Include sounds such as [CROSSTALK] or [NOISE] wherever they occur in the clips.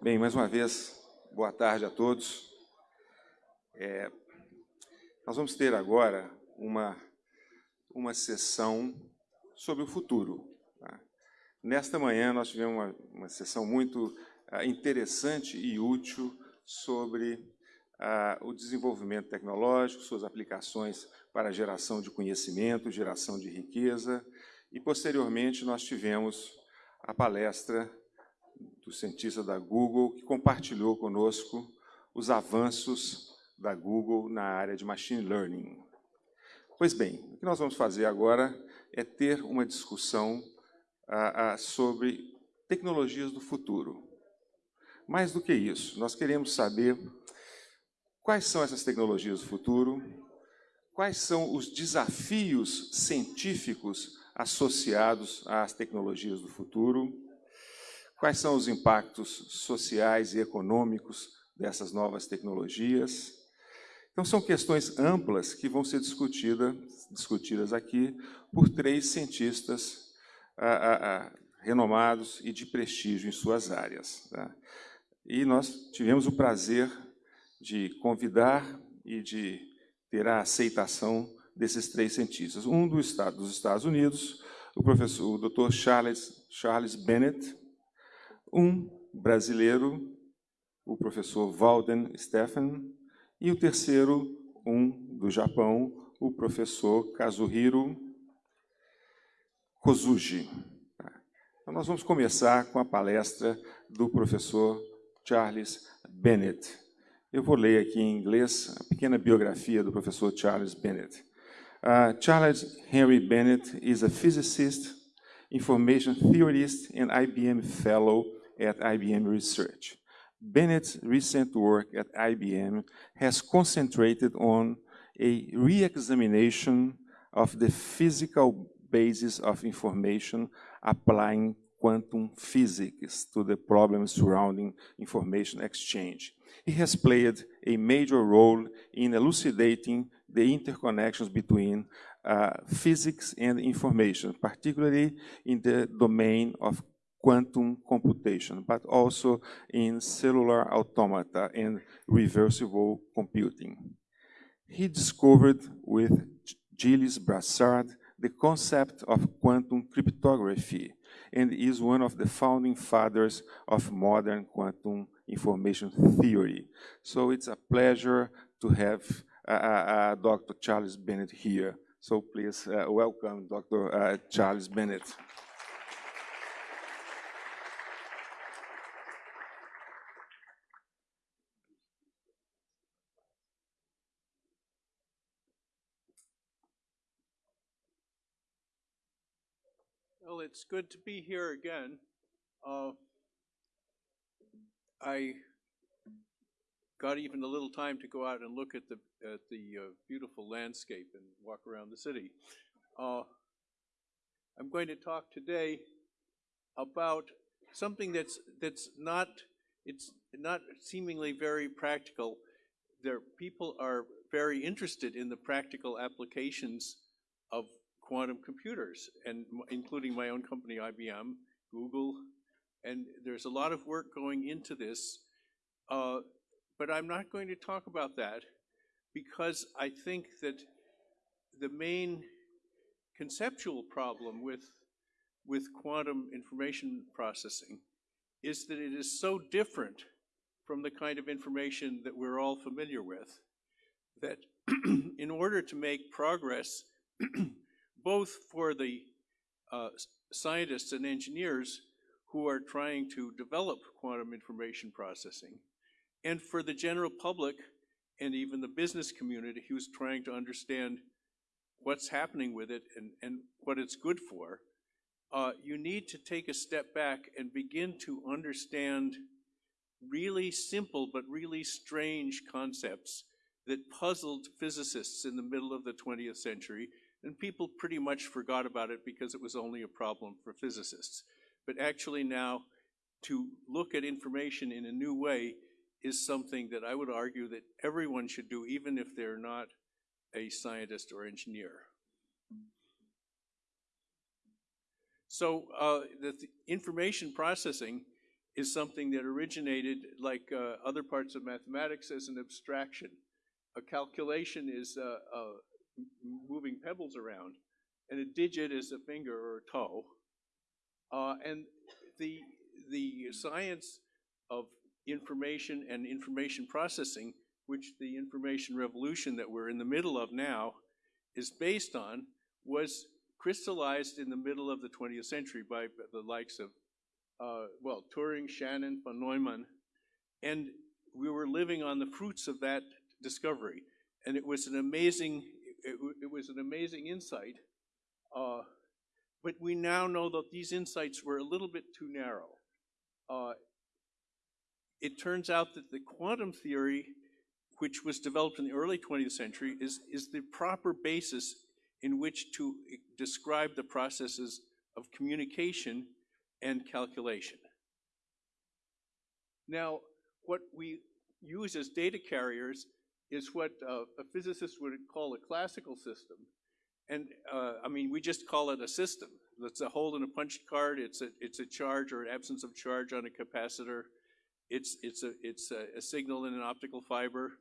Bem, mais uma vez, boa tarde a todos. É, nós vamos ter agora uma, uma sessão sobre o futuro. Tá? Nesta manhã, nós tivemos uma, uma sessão muito uh, interessante e útil sobre uh, o desenvolvimento tecnológico, suas aplicações para geração de conhecimento, geração de riqueza, e, posteriormente, nós tivemos a palestra do cientista da Google, que compartilhou conosco os avanços da Google na área de Machine Learning. Pois bem, o que nós vamos fazer agora é ter uma discussão ah, ah, sobre tecnologias do futuro. Mais do que isso, nós queremos saber quais são essas tecnologias do futuro, quais são os desafios científicos associados às tecnologias do futuro, Quais são os impactos sociais e econômicos dessas novas tecnologias? Então, são questões amplas que vão ser discutida, discutidas aqui por três cientistas ah, ah, ah, renomados e de prestígio em suas áreas. Tá? E nós tivemos o prazer de convidar e de ter a aceitação desses três cientistas. Um do estado, dos Estados Unidos, o professor, o Dr. Charles, Charles Bennett, um brasileiro, o professor Walden Stephen, e o terceiro, um do Japão, o professor Kazuhiro Kozuji. Então, nós vamos começar com a palestra do professor Charles Bennett. Eu vou ler aqui em inglês a pequena biografia do professor Charles Bennett. Uh, Charles Henry Bennett is a physicist, information theorist, and IBM fellow at IBM Research. Bennett's recent work at IBM has concentrated on a re-examination of the physical basis of information applying quantum physics to the problems surrounding information exchange. He has played a major role in elucidating the interconnections between uh, physics and information, particularly in the domain of quantum computation, but also in cellular automata and reversible computing. He discovered with Gilles Brassard the concept of quantum cryptography and is one of the founding fathers of modern quantum information theory. So it's a pleasure to have uh, uh, Dr. Charles Bennett here. So please uh, welcome Dr. Uh, Charles Bennett. It's good to be here again. Uh, I got even a little time to go out and look at the at the uh, beautiful landscape and walk around the city. Uh, I'm going to talk today about something that's that's not it's not seemingly very practical. There people are very interested in the practical applications of quantum computers, and including my own company, IBM, Google, and there's a lot of work going into this. Uh, but I'm not going to talk about that because I think that the main conceptual problem with, with quantum information processing is that it is so different from the kind of information that we're all familiar with that [CLEARS THROAT] in order to make progress [CLEARS THROAT] both for the uh, scientists and engineers who are trying to develop quantum information processing, and for the general public and even the business community who's trying to understand what's happening with it and, and what it's good for, uh, you need to take a step back and begin to understand really simple but really strange concepts that puzzled physicists in the middle of the 20th century and people pretty much forgot about it because it was only a problem for physicists. But actually now, to look at information in a new way is something that I would argue that everyone should do, even if they're not a scientist or engineer. So uh, the th information processing is something that originated like uh, other parts of mathematics as an abstraction. A calculation is uh, moving pebbles around, and a digit is a finger or a toe. Uh, and the the science of information and information processing, which the information revolution that we're in the middle of now is based on, was crystallized in the middle of the 20th century by the likes of, uh, well, Turing, Shannon, von Neumann, and we were living on the fruits of that discovery. And it was an amazing, it, it was an amazing insight. Uh, but we now know that these insights were a little bit too narrow. Uh, it turns out that the quantum theory, which was developed in the early 20th century, is, is the proper basis in which to describe the processes of communication and calculation. Now, what we use as data carriers is what uh, a physicist would call a classical system. And uh, I mean, we just call it a system. It's a hole in a punch card. It's a it's a charge or an absence of charge on a capacitor. It's it's a it's a, a signal in an optical fiber.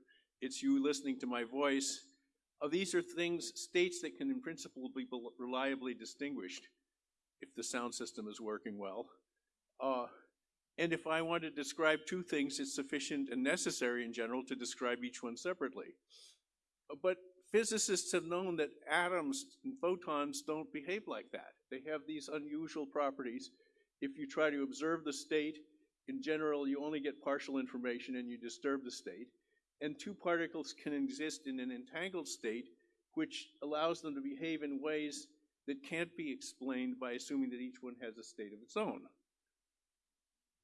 It's you listening to my voice. Uh, these are things, states that can in principle be reliably distinguished if the sound system is working well. And if I want to describe two things, it's sufficient and necessary in general to describe each one separately. But physicists have known that atoms and photons don't behave like that. They have these unusual properties. If you try to observe the state, in general, you only get partial information and you disturb the state. And two particles can exist in an entangled state, which allows them to behave in ways that can't be explained by assuming that each one has a state of its own.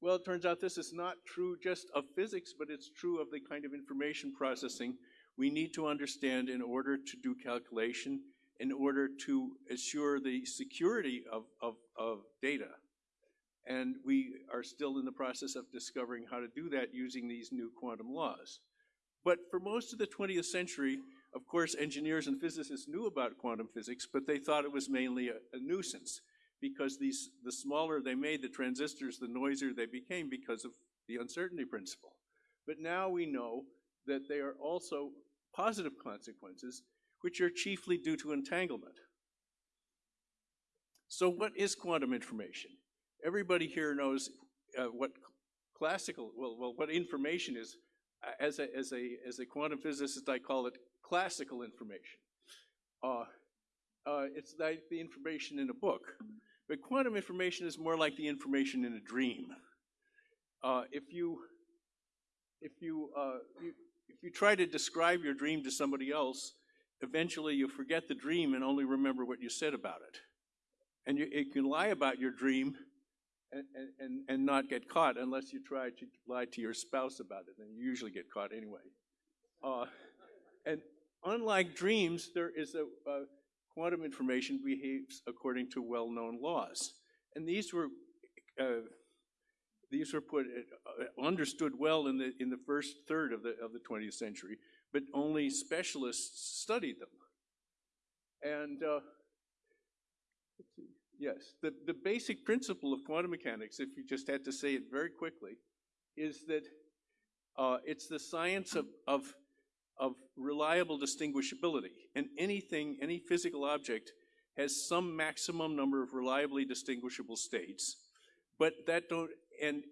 Well, it turns out this is not true just of physics, but it's true of the kind of information processing we need to understand in order to do calculation, in order to assure the security of, of, of data. And we are still in the process of discovering how to do that using these new quantum laws. But for most of the 20th century, of course, engineers and physicists knew about quantum physics, but they thought it was mainly a, a nuisance because these, the smaller they made the transistors, the noisier they became because of the uncertainty principle. But now we know that they are also positive consequences, which are chiefly due to entanglement. So, what is quantum information? Everybody here knows uh, what classical, well, well, what information is. Uh, As a, as, a, as a quantum physicist, I call it classical information. Uh, uh, it's like the information in a book. But quantum information is more like the information in a dream. Uh, if you, if you, uh, you, if you try to describe your dream to somebody else, eventually you forget the dream and only remember what you said about it. And you, you can lie about your dream and, and, and not get caught unless you try to lie to your spouse about it, and you usually get caught anyway. Uh, and unlike dreams, there is a, a quantum information behaves according to well-known laws, and these were uh, these were put uh, understood well in the in the first third of the of the 20th century, but only specialists studied them. And uh. Yes, the, the basic principle of quantum mechanics, if you just had to say it very quickly, is that uh, it's the science of, of, of reliable distinguishability. And anything, any physical object, has some maximum number of reliably distinguishable states, but that don't, and,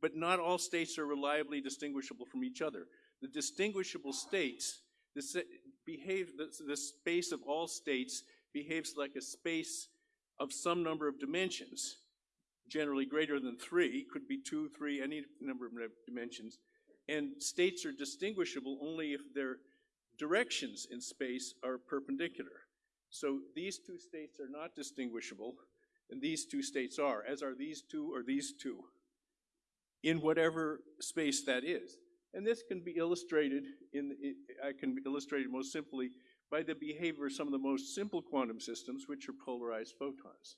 but not all states are reliably distinguishable from each other. The distinguishable states, the, behave, the, the space of all states behaves like a space of some number of dimensions, generally greater than three, could be two, three, any number of dimensions. And states are distinguishable only if their directions in space are perpendicular. So these two states are not distinguishable, and these two states are, as are these two or these two, in whatever space that is. And this can be illustrated in, I can illustrate it most simply by the behavior of some of the most simple quantum systems, which are polarized photons.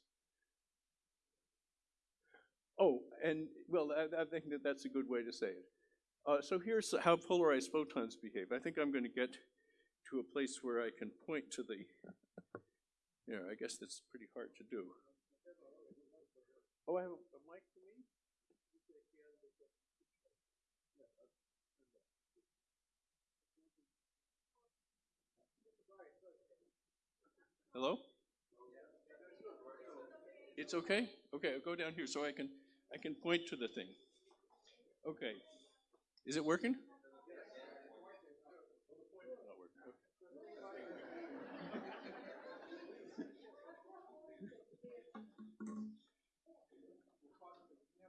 Oh, and well, I, I think that that's a good way to say it. Uh, so here's how polarized photons behave. I think I'm going to get to a place where I can point to the, [LAUGHS] yeah, I guess that's pretty hard to do. Oh, I have a, a mic for me? Hello? It's okay? Okay, I'll go down here so I can, I can point to the thing. Okay. Is it working?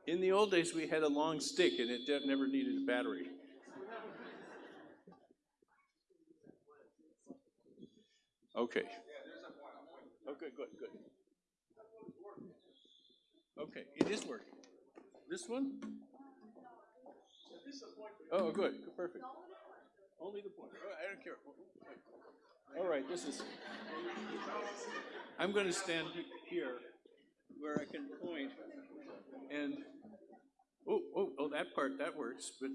In the old days, we had a long stick and it never needed a battery. Okay. Oh, okay, good, good. Okay, it is working. This one? Oh, good, perfect. Only the pointer. Oh, I don't care. All right, this is. I'm going to stand here where I can point and. Oh, oh, oh, that part that works, but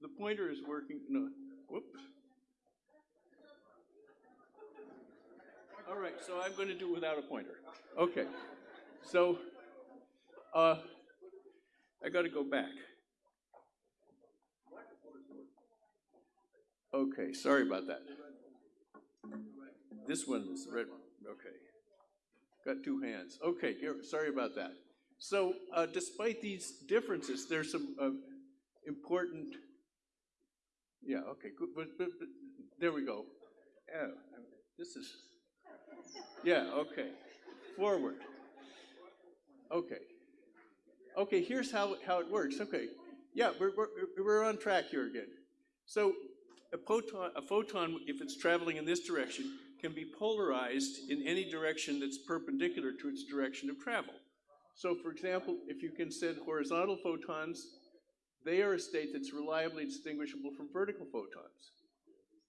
the pointer is working. No, whoops. All right, so I'm going to do without a pointer. Okay, so uh, I got to go back. Okay, sorry about that. This one is the red one. Okay, got two hands. Okay, here, sorry about that. So, uh, despite these differences, there's some uh, important. Yeah. Okay. Good. But, but, but there we go. Yeah. This is. Yeah, okay. Forward. Okay. Okay, here's how, how it works. Okay. Yeah, we're, we're, we're on track here again. So a photon, a photon, if it's traveling in this direction, can be polarized in any direction that's perpendicular to its direction of travel. So for example, if you can send horizontal photons, they are a state that's reliably distinguishable from vertical photons.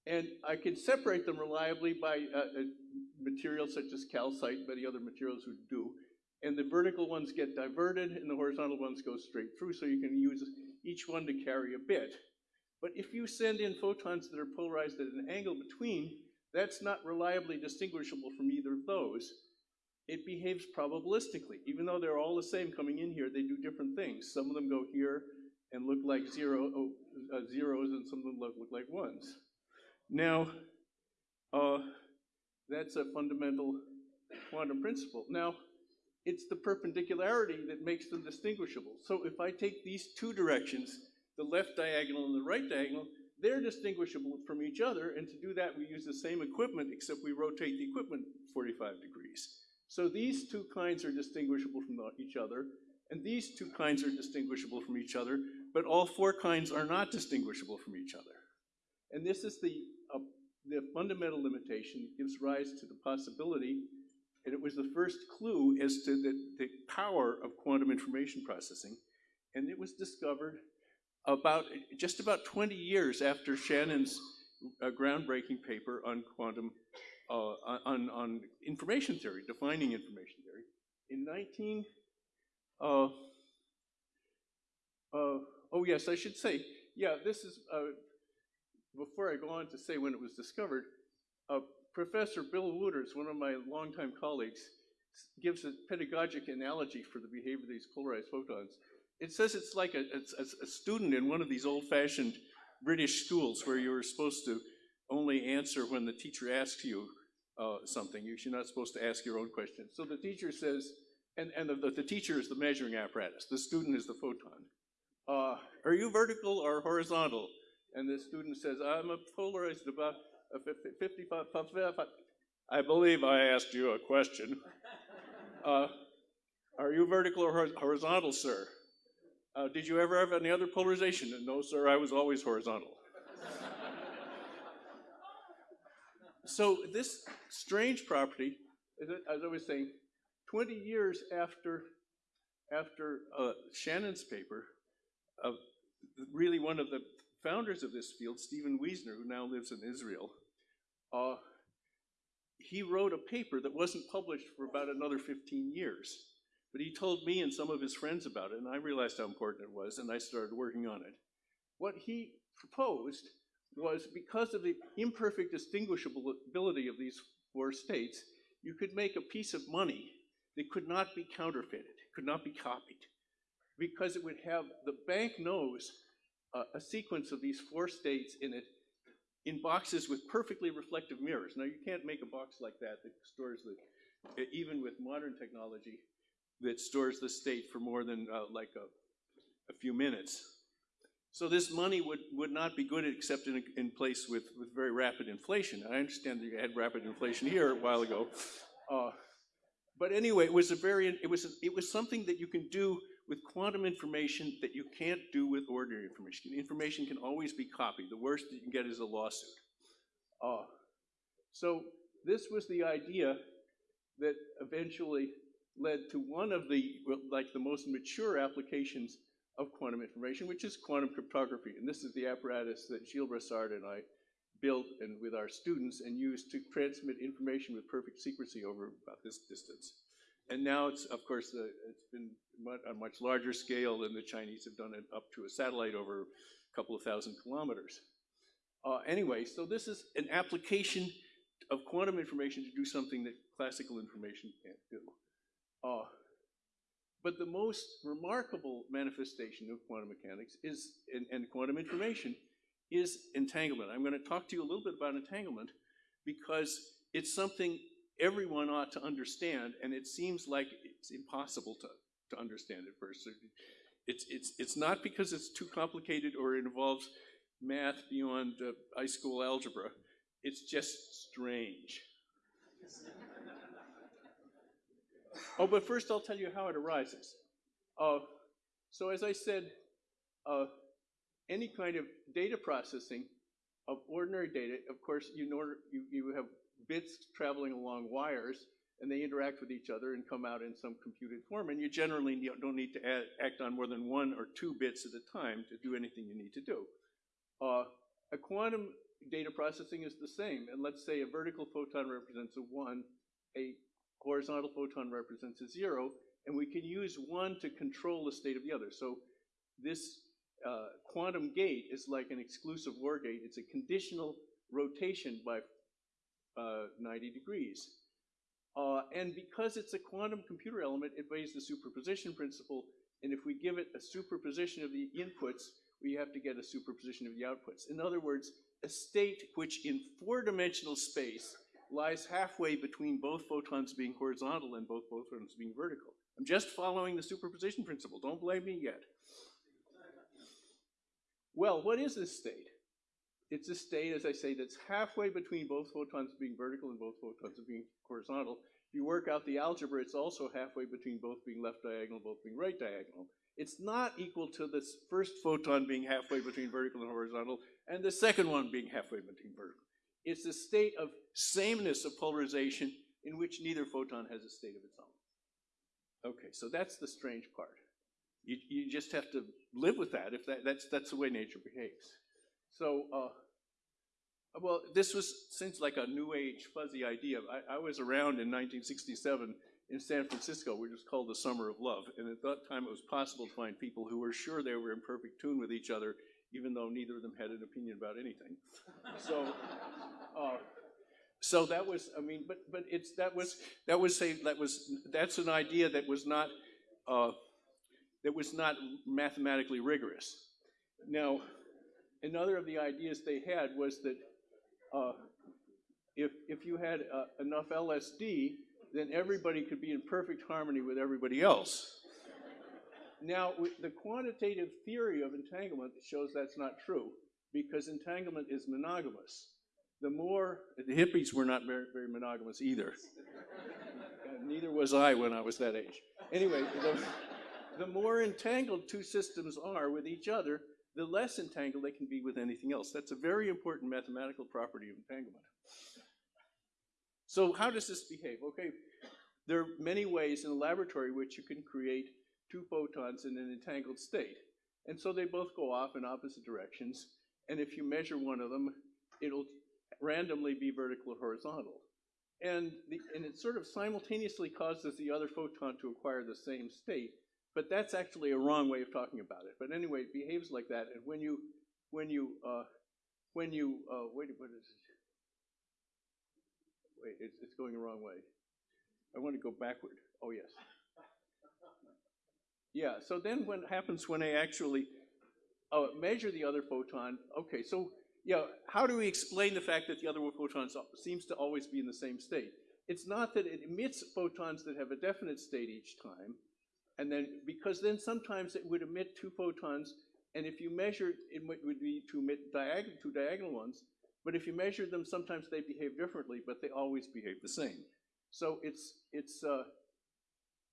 And I can separate them reliably by uh, uh, materials such as calcite, many other materials would do. And the vertical ones get diverted and the horizontal ones go straight through, so you can use each one to carry a bit. But if you send in photons that are polarized at an angle between, that's not reliably distinguishable from either of those. It behaves probabilistically. Even though they're all the same coming in here, they do different things. Some of them go here and look like zero, oh, uh, zeros, and some of them look, look like ones. Now, uh, that's a fundamental quantum principle. Now, it's the perpendicularity that makes them distinguishable. So if I take these two directions, the left diagonal and the right diagonal, they're distinguishable from each other, and to do that, we use the same equipment, except we rotate the equipment 45 degrees. So these two kinds are distinguishable from each other, and these two kinds are distinguishable from each other, but all four kinds are not distinguishable from each other. And this is the, uh, the fundamental limitation that gives rise to the possibility, and it was the first clue as to the, the power of quantum information processing. And it was discovered about, just about 20 years after Shannon's uh, groundbreaking paper on quantum, uh, on, on information theory, defining information theory. In 19, uh, uh, oh yes, I should say, yeah, this is, uh, before I go on to say when it was discovered, uh, Professor Bill Wootters, one of my longtime colleagues, gives a pedagogic analogy for the behavior of these polarized photons. It says it's like a, a, a student in one of these old-fashioned British schools where you were supposed to only answer when the teacher asks you uh, something. You- You're not supposed to ask your own question. So the teacher says, and, and the, the teacher is the measuring apparatus. The student is the photon. Uh, are you vertical or horizontal? And the student says, I'm a polarized about a fif- 55, I believe I asked you a question. [LAUGHS] Uh, are you vertical or horizontal, sir? Uh, did you ever have any other polarization? No, sir, I was always horizontal. [LAUGHS] so this strange property, as I- was saying, 20 years after, after uh, Shannon's paper, uh, really one of the founders of this field, Stephen Wiesner, who now lives in Israel, uh, he wrote a paper that wasn't published for about another 15 years. But he told me and some of his friends about it, and I realized how important it was, and I started working on it. What he proposed was because of the imperfect distinguishability of these four states, you could make a piece of money that could not be counterfeited, could not be copied, because it would have the bank knows uh, a sequence of these four states in it in boxes with perfectly reflective mirrors. Now, you can't make a box like that that stores the, even with modern technology, that stores the state for more than uh, like a, a few minutes. So this money would, would not be good except in, in place with, with very rapid inflation. I understand that you had rapid inflation here a while ago. Uh, but anyway, it was a very, it was, it was something that you can do with quantum information that you can't do with ordinary information. Information can always be copied. The worst that you can get is a lawsuit. Uh, so this was the idea that eventually led to one of the, like the most mature applications of quantum information, which is quantum cryptography. And this is the apparatus that Gilles Brassard and I built and with our students and used to transmit information with perfect secrecy over about this distance. And now it's, of course, uh, it's been much, a much larger scale than the Chinese have done it up to a satellite over a couple of thousand kilometers. Uh, anyway, so this is an application of quantum information to do something that classical information can't do. Uh, but the most remarkable manifestation of quantum mechanics is, and, and quantum information, is entanglement. I'm going to talk to you a little bit about entanglement because it's something everyone ought to understand, and it seems like it's impossible to, to understand at first. It's, it's, it's not because it's too complicated or it involves math beyond uh, high school algebra. It's just strange. Oh, but first I'll tell you how it arises. Uh, so as I said, uh, any kind of data processing of ordinary data, of course, you, know, you, you have bits traveling along wires, and they interact with each other and come out in some computed form. And you generally don't need to add, act on more than one or two bits at a time to do anything you need to do. Uh, a quantum data processing is the same. And let's say a vertical photon represents a one, a horizontal photon represents a zero, and we can use one to control the state of the other. So this uh, quantum gate is like an exclusive OR gate. It's a conditional rotation by uh, 90 degrees. Uh, and because it's a quantum computer element, it obeys the superposition principle. And if we give it a superposition of the inputs, we have to get a superposition of the outputs. In other words, a state which in four-dimensional space lies halfway between both photons being horizontal and both photons being vertical. I'm just following the superposition principle. Don't blame me yet. Well, what is this state? It's a state, as I say, that's halfway between both photons being vertical and both photons being horizontal. If you work out the algebra, it's also halfway between both being left diagonal, both being right diagonal. It's not equal to the first photon being halfway between vertical and horizontal, and the second one being halfway between vertical. It's a state of sameness of polarization in which neither photon has a state of its own. Okay, so that's the strange part. You, you just have to live with that if that, that's, that's the way nature behaves. So, uh, well, this was since like a new age fuzzy idea. I, I, was around in 1967 in San Francisco, which was called the Summer of Love, and at that time it was possible to find people who were sure they were in perfect tune with each other, even though neither of them had an opinion about anything. so, uh, so that was, I mean, but but it's that was that was a that was that's an idea that was not uh, that was not mathematically rigorous. Now another of the ideas they had was that uh, if, if you had uh, enough LSD, then everybody could be in perfect harmony with everybody else. Now, the quantitative theory of entanglement shows that's not true because entanglement is monogamous. The more, the hippies were not very, very monogamous either. neither was I when I was that age. Anyway, the, the more entangled two systems are with each other, the less entangled they can be with anything else. That's a very important mathematical property of entanglement. So how does this behave? Okay, there are many ways in a laboratory which you can create two photons in an entangled state. And so they both go off in opposite directions. And if you measure one of them, it'll randomly be vertical or horizontal. And, the, and it sort of simultaneously causes the other photon to acquire the same state, but that's actually a wrong way of talking about it. But anyway, it behaves like that. And when you, when you, uh, when you, uh, wait, what is it? Wait, it's, it's going the wrong way. I want to go backward. Oh, yes. Yeah, so then what happens when I actually uh, measure the other photon? Okay, so yeah, how do we explain the fact that the other photon seems to always be in the same state? It's not that it emits photons that have a definite state each time, and then, because then sometimes it would emit two photons, and if you measure, it would be to emit two diagonal ones, but if you measure them, sometimes they behave differently, but they always behave the same. So it's, it's uh,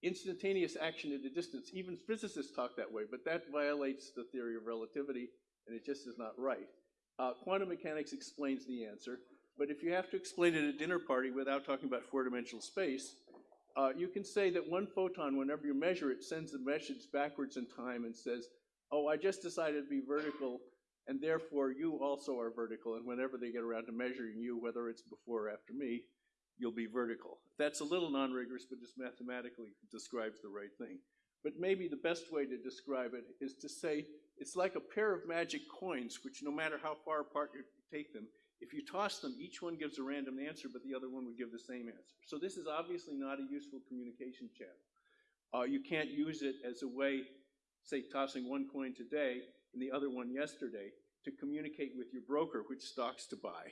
instantaneous action at a distance. Even physicists talk that way, but that violates the theory of relativity, and it just is not right. Uh, quantum mechanics explains the answer, but if you have to explain it at a dinner party without talking about four-dimensional space, uh, you can say that one photon, whenever you measure it, sends a message backwards in time and says, oh, I just decided to be vertical, and therefore you also are vertical, and whenever they get around to measuring you, whether it's before or after me, you'll be vertical. That's a little non-rigorous, but just mathematically describes the right thing. But maybe the best way to describe it is to say it's like a pair of magic coins, which no matter how far apart you take them, if you toss them, each one gives a random answer, but the other one would give the same answer. So this is obviously not a useful communication channel. Uh, you can't use it as a way, say, tossing one coin today and the other one yesterday, to communicate with your broker which stocks to buy,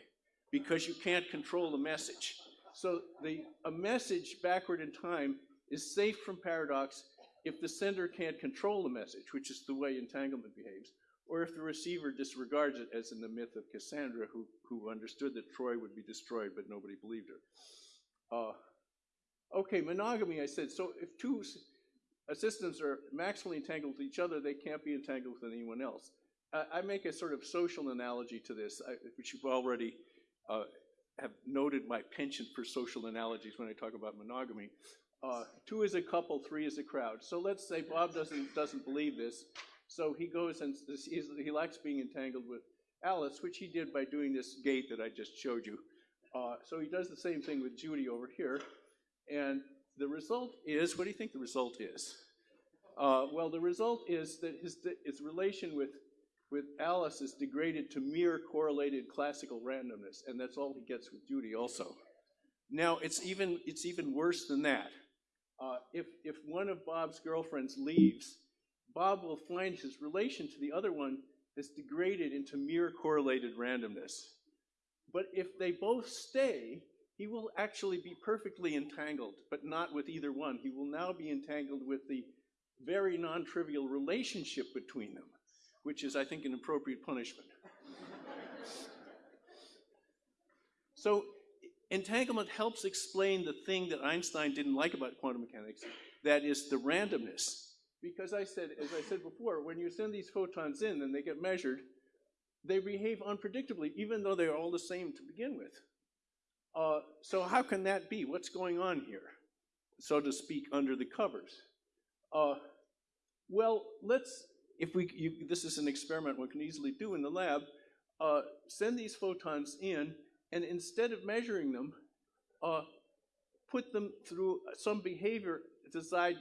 because you can't control the message. So the, a message backward in time is safe from paradox if the sender can't control the message, which is the way entanglement behaves, or if the receiver disregards it, as in the myth of Cassandra, who, who understood that Troy would be destroyed, but nobody believed her. Uh, okay, monogamy, I said, so if two systems are maximally entangled with each other, they can't be entangled with anyone else. I, make a sort of social analogy to this, which you've already uh, have noted my penchant for social analogies when I talk about monogamy. Uh, two is a couple, three is a crowd. So let's say Bob doesn't doesn't believe this, so he goes and he likes being entangled with Alice, which he did by doing this gate that I just showed you. Uh, so he does the same thing with Judy over here, and the result is, what do you think the result is? Uh, well, the result is that his, his relation with with Alice is degraded to mere correlated classical randomness, and that's all he gets with Judy also. Now, it's even, it's even worse than that. Uh, if, if one of Bob's girlfriends leaves, Bob will find his relation to the other one is degraded into mere correlated randomness. But if they both stay, he will actually be perfectly entangled, but not with either one. He will now be entangled with the very non-trivial relationship between them which is, I think, an appropriate punishment. so entanglement helps explain the thing that Einstein didn't like about quantum mechanics, that is the randomness. Because I said, as I said before, when you send these photons in and they get measured, they behave unpredictably, even though they're all the same to begin with. Uh, so how can that be? What's going on here, so to speak, under the covers? Uh, well, let's if we, you, this is an experiment we can easily do in the lab, uh, send these photons in, and instead of measuring them, uh, put them through some behavior designed,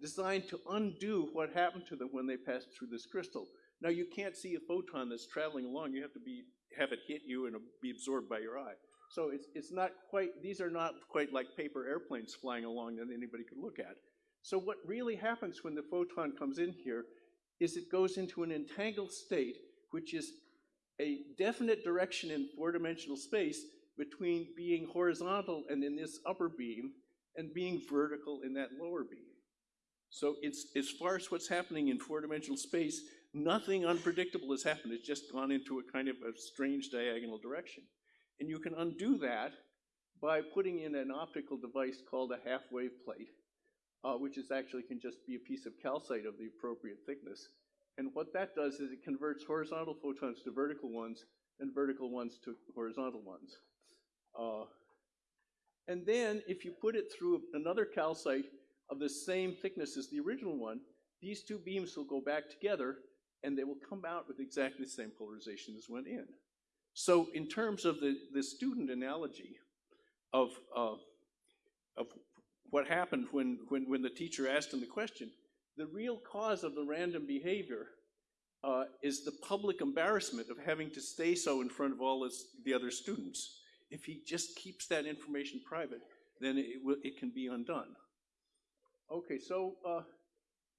designed to undo what happened to them when they passed through this crystal. Now you can't see a photon that's traveling along. You have to be have it hit you and be absorbed by your eye. So it's it's not quite. These are not quite like paper airplanes flying along that anybody could look at. So what really happens when the photon comes in here is it goes into an entangled state, which is a definite direction in four-dimensional space between being horizontal and in this upper beam and being vertical in that lower beam. So it's as far as what's happening in four-dimensional space, nothing unpredictable has happened. It's just gone into a kind of a strange diagonal direction. And you can undo that by putting in an optical device called a half-wave plate which is actually can just be a piece of calcite of the appropriate thickness. And what that does is it converts horizontal photons to vertical ones and vertical ones to horizontal ones. Uh, and then if you put it through another calcite of the same thickness as the original one, these two beams will go back together and they will come out with exactly the same polarization as went in. So in terms of the, the student analogy of, uh, of what happened when, when, when the teacher asked him the question. The real cause of the random behavior uh, is the public embarrassment of having to stay so in front of all his, the other students. If he just keeps that information private, then it, it can be undone. Okay, so, uh,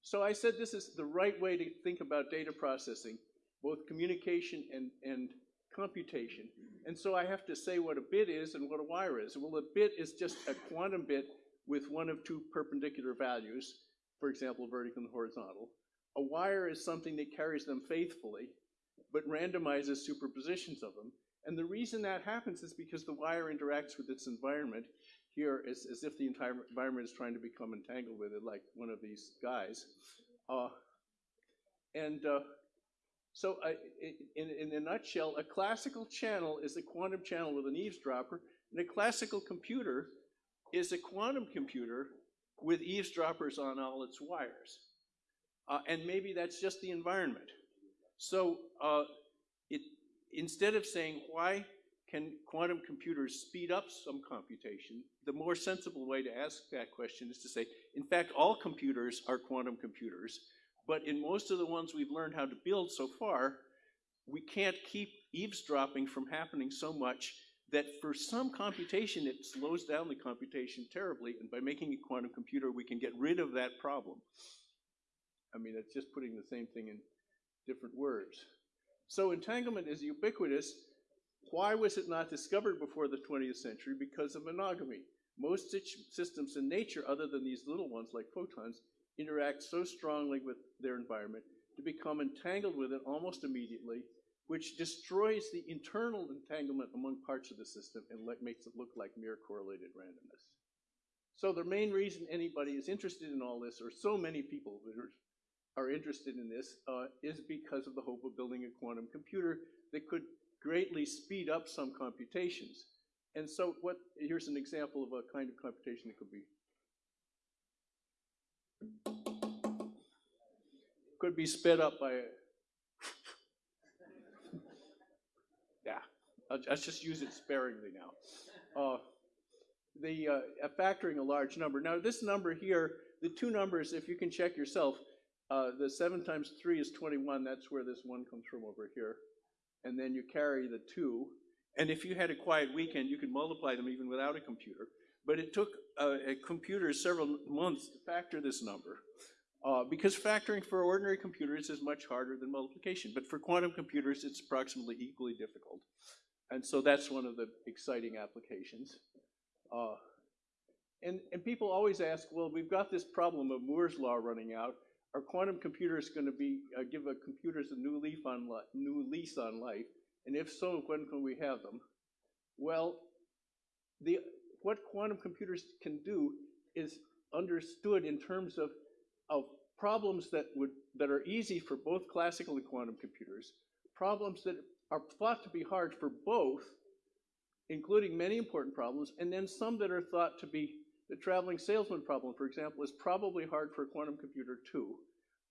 so I said this is the right way to think about data processing, both communication and, and computation. And so I have to say what a bit is and what a wire is. Well, a bit is just a quantum bit with one of two perpendicular values, for example, vertical and horizontal. A wire is something that carries them faithfully, but randomizes superpositions of them. And the reason that happens is because the wire interacts with its environment here as, as if the entire environment is trying to become entangled with it, like one of these guys. Uh, and uh, so in, in a nutshell, a classical channel is a quantum channel with an eavesdropper, and a classical computer is a quantum computer with eavesdroppers on all its wires. Uh, and maybe that's just the environment. So uh, it, instead of saying why can quantum computers speed up some computation, the more sensible way to ask that question is to say, in fact, all computers are quantum computers, but in most of the ones we've learned how to build so far, we can't keep eavesdropping from happening so much that for some computation, it slows down the computation terribly, and by making a quantum computer, we can get rid of that problem. I mean, it's just putting the same thing in different words. So entanglement is ubiquitous. Why was it not discovered before the 20th century? Because of monogamy. Most systems in nature, other than these little ones like photons, interact so strongly with their environment to become entangled with it almost immediately, which destroys the internal entanglement among parts of the system and makes it look like mere correlated randomness. So the main reason anybody is interested in all this, or so many people are interested in this, uh, is because of the hope of building a quantum computer that could greatly speed up some computations. And so what, here's an example of a kind of computation that could be could be sped up by a yeah let's just use it sparingly now uh, the uh, factoring a large number now this number here the two numbers if you can check yourself uh, the 7 times 3 is 21 that's where this 1 comes from over here and then you carry the 2 and if you had a quiet weekend you could multiply them even without a computer but it took uh, a computer several months to factor this number. Uh, because factoring for ordinary computers is much harder than multiplication. But for quantum computers, it's approximately equally difficult. And so that's one of the exciting applications. Uh, and, and people always ask, well, we've got this problem of Moore's law running out. Are quantum computers going to be uh, give a computers a new leaf on new lease on life? And if so, when can we have them? Well, the what quantum computers can do is understood in terms of, of problems that, would, that are easy for both classical and quantum computers, problems that are thought to be hard for both, including many important problems, and then some that are thought to be the traveling salesman problem, for example, is probably hard for a quantum computer too.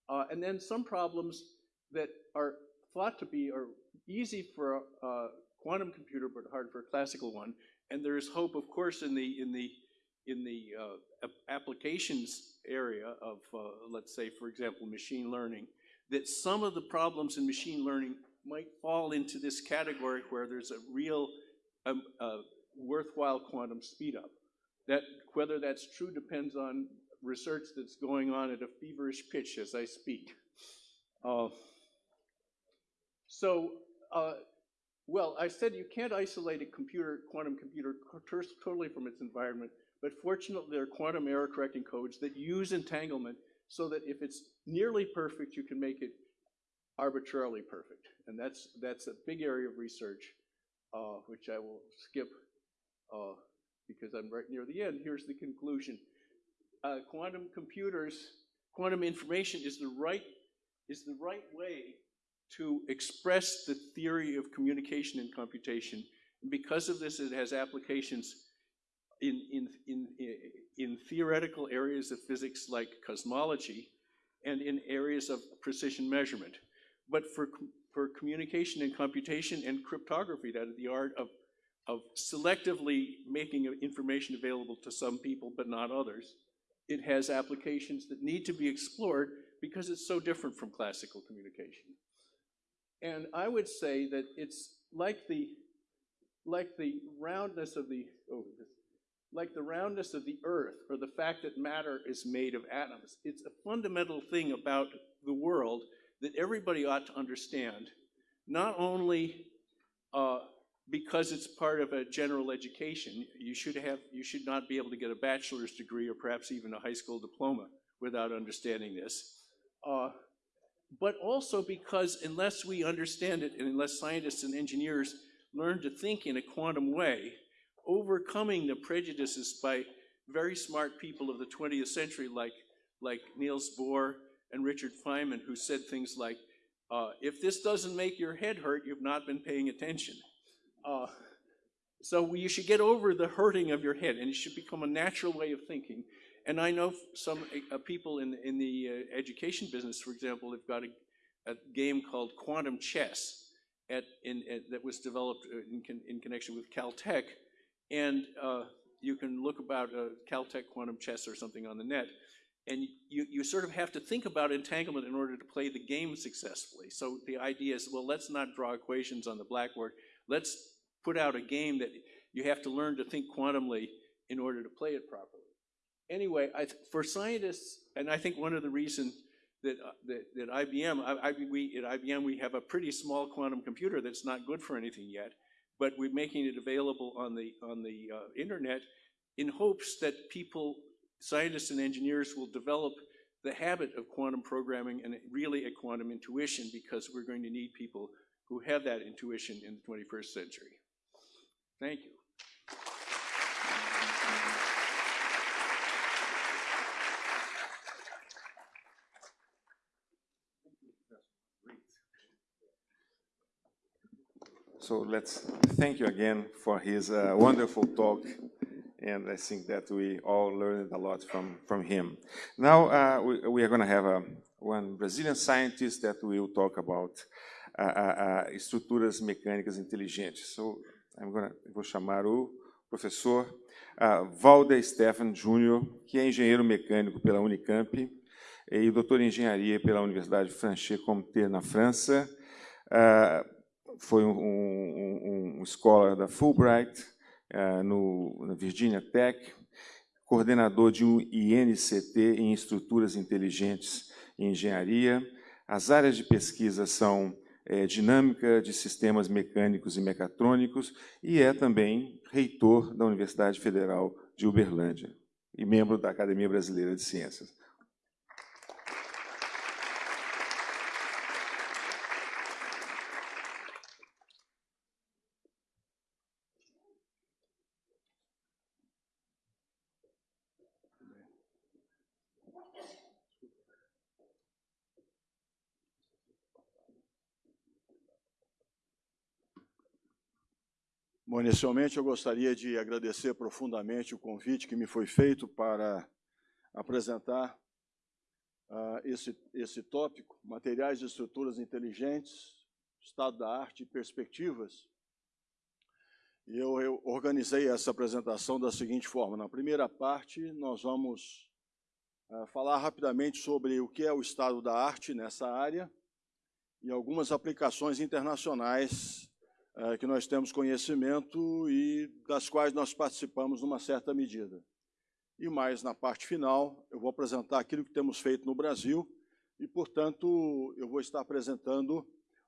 Uh, and then some problems that are thought to be are easy for a, a quantum computer but hard for a classical one. And there's hope, of course, in the in the in the uh, applications area of, uh, let's say, for example, machine learning, that some of the problems in machine learning might fall into this category where there's a real um, uh, worthwhile quantum speedup. That whether that's true depends on research that's going on at a feverish pitch as I speak. Uh, so uh, well, I said you can't isolate a computer, quantum computer totally from its environment, but fortunately there are quantum error correcting codes that use entanglement so that if it's nearly perfect, you can make it arbitrarily perfect. And that's, that's a big area of research, uh, which I will skip uh, because I'm right near the end. Here's the conclusion. Uh, quantum computers, quantum information is the right, is the right way to express the theory of communication and computation. And because of this, it has applications in, in, in, in theoretical areas of physics like cosmology and in areas of precision measurement. But for, for communication and computation and cryptography, that is the art of, of selectively making information available to some people but not others, it has applications that need to be explored because it's so different from classical communication. And I would say that it's like the like the roundness of the oh, like the roundness of the earth or the fact that matter is made of atoms. It's a fundamental thing about the world that everybody ought to understand, not only uh, because it's part of a general education. You should have, you should not be able to get a bachelor's degree or perhaps even a high school diploma without understanding this. Uh, but also because unless we understand it and unless scientists and engineers learn to think in a quantum way, overcoming the prejudices by very smart people of the 20th century like, like Niels Bohr and Richard Feynman who said things like, uh, if this doesn't make your head hurt, you've not been paying attention. Uh, so you should get over the hurting of your head and it should become a natural way of thinking. And I know some uh, people in, in the uh, education business, for example, have got a, a game called Quantum Chess at, in, at, that was developed uh, in, con, in, connection with Caltech. And uh, you can look about Caltech Quantum Chess or something on the net. And you, you sort of have to think about entanglement in order to play the game successfully. So the idea is, well, let's not draw equations on the blackboard. Let's put out a game that you have to learn to think quantumly in order to play it properly. Anyway, I, for scientists, and I think one of the reasons that, uh, that, that, IBM, I, I, we, at IBM, we have a pretty small quantum computer that's not good for anything yet, but we're making it available on the, on the uh, internet in hopes that people, scientists and engineers will develop the habit of quantum programming and really a quantum intuition because we're going to need people who have that intuition in the 21st century. Thank you. So let's thank you again for his uh, wonderful talk. And I think that we all learned a lot from, from him. Now uh, we, we, are going to have a, uh, one Brazilian scientist that will talk about uh, uh, uh estruturas mecânicas inteligentes. So I'm vou chamar o professor uh, Valder Stefan Júnior, que é engenheiro mecânico pela Unicamp e doutor em engenharia pela Universidade Franche Comté na França. Uh, foi um, um, um, escola da Fulbright, no, na Virginia Tech, coordenador de um INCT em estruturas inteligentes e engenharia. As áreas de pesquisa são é, dinâmica de sistemas mecânicos e mecatrônicos e é também reitor da Universidade Federal de Uberlândia e membro da Academia Brasileira de Ciências. Bom, inicialmente eu gostaria de agradecer profundamente o convite que me foi feito para apresentar uh, esse, esse tópico, materiais e estruturas inteligentes, estado da arte e perspectivas. E eu, eu organizei essa apresentação da seguinte forma. Na primeira parte, nós vamos uh, falar rapidamente sobre o que é o estado da arte nessa área e algumas aplicações internacionais é, que nós temos conhecimento e das quais nós participamos numa certa medida. E mais na parte final, eu vou apresentar aquilo que temos feito no Brasil e, portanto, eu vou estar apresentando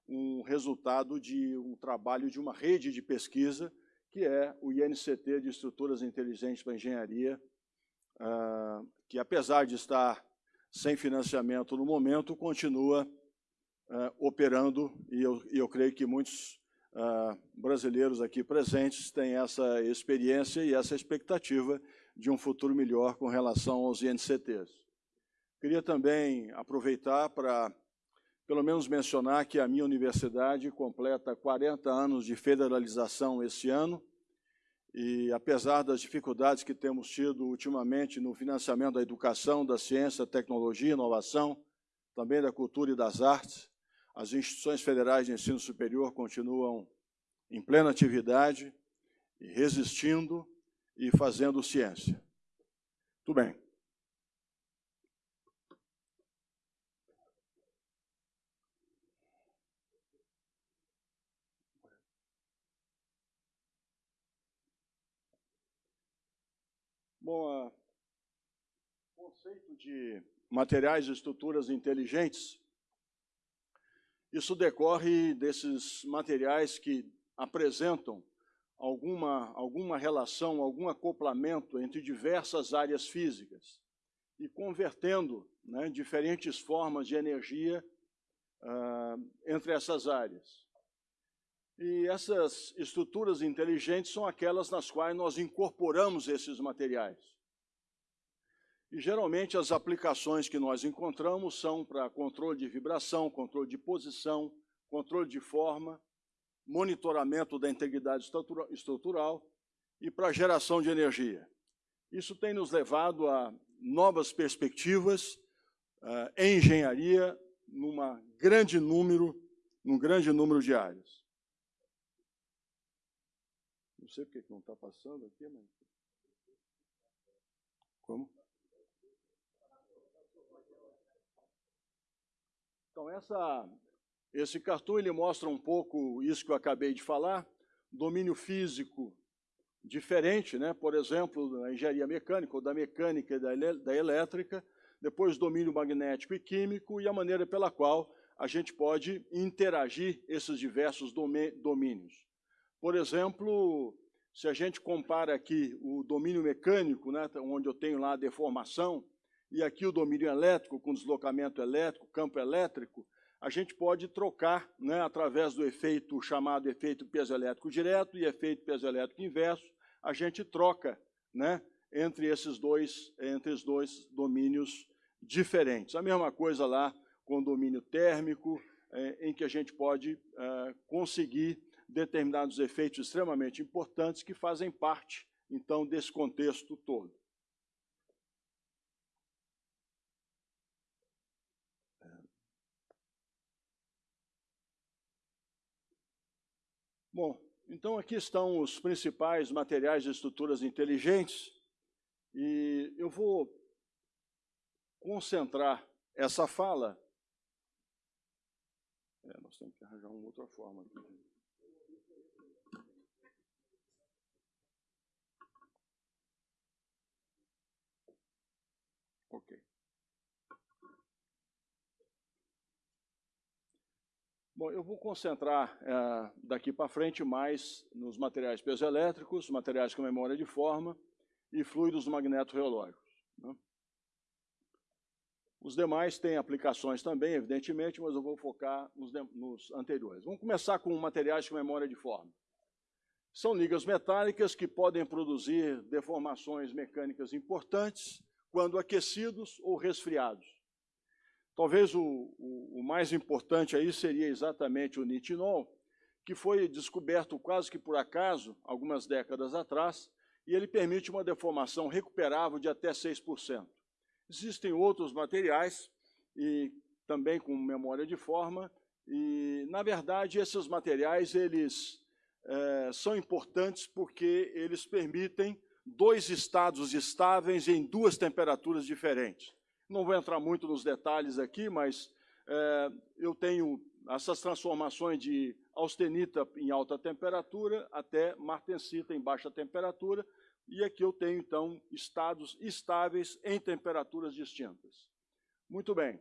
um resultado de um trabalho de uma rede de pesquisa, que é o INCT de Estruturas Inteligentes para Engenharia, uh, que apesar de estar sem financiamento no momento, continua uh, operando, e eu, eu creio que muitos uh, brasileiros aqui presentes têm essa experiência e essa expectativa de um futuro melhor com relação aos INCTs. Queria também aproveitar para, pelo menos, mencionar que a minha universidade completa 40 anos de federalização esse ano, e apesar das dificuldades que temos tido ultimamente no financiamento da educação, da ciência, tecnologia, inovação, também da cultura e das artes, as instituições federais de ensino superior continuam em plena atividade, resistindo e fazendo ciência. Tudo bem. Bom, o conceito de materiais e estruturas inteligentes isso decorre desses materiais que apresentam alguma, alguma relação, algum acoplamento entre diversas áreas físicas e convertendo né, diferentes formas de energia uh, entre essas áreas. E essas estruturas inteligentes são aquelas nas quais nós incorporamos esses materiais. E geralmente as aplicações que nós encontramos são para controle de vibração, controle de posição, controle de forma, monitoramento da integridade estrutural e para geração de energia. Isso tem nos levado a novas perspectivas uh, em engenharia numa grande número, num grande número de áreas. Não sei porque que não está passando aqui, mas... Como? Então, essa, esse cartão ele mostra um pouco isso que eu acabei de falar, domínio físico diferente, né? por exemplo, da engenharia mecânica, ou da mecânica e da, da elétrica, depois domínio magnético e químico, e a maneira pela qual a gente pode interagir esses diversos domínios. Por exemplo, se a gente compara aqui o domínio mecânico, né, onde eu tenho lá a deformação, e aqui o domínio elétrico, com deslocamento elétrico, campo elétrico, a gente pode trocar, né, através do efeito chamado efeito piezoelétrico direto e efeito piezoelétrico inverso, a gente troca né, entre esses dois, entre os dois domínios diferentes. A mesma coisa lá com o domínio térmico, é, em que a gente pode é, conseguir determinados efeitos extremamente importantes que fazem parte, então, desse contexto todo. Bom, então aqui estão os principais materiais de estruturas inteligentes e eu vou concentrar essa fala. É, nós temos que arranjar uma outra forma aqui. Bom, eu vou concentrar é, daqui para frente mais nos materiais piezoelétricos, materiais com memória de forma e fluidos magneto-reológicos. Né? Os demais têm aplicações também, evidentemente, mas eu vou focar nos, nos anteriores. Vamos começar com materiais com memória de forma. São ligas metálicas que podem produzir deformações mecânicas importantes quando aquecidos ou resfriados. Talvez o, o, o, mais importante aí seria exatamente o nitinol, que foi descoberto quase que por acaso, algumas décadas atrás, e ele permite uma deformação recuperável de até 6%. Existem outros materiais, e também com memória de forma, e, na verdade, esses materiais eles é, são importantes porque eles permitem dois estados estáveis em duas temperaturas diferentes. Não vou entrar muito nos detalhes aqui, mas é, eu tenho essas transformações de austenita em alta temperatura até martensita em baixa temperatura, e aqui eu tenho, então, estados estáveis em temperaturas distintas. Muito bem.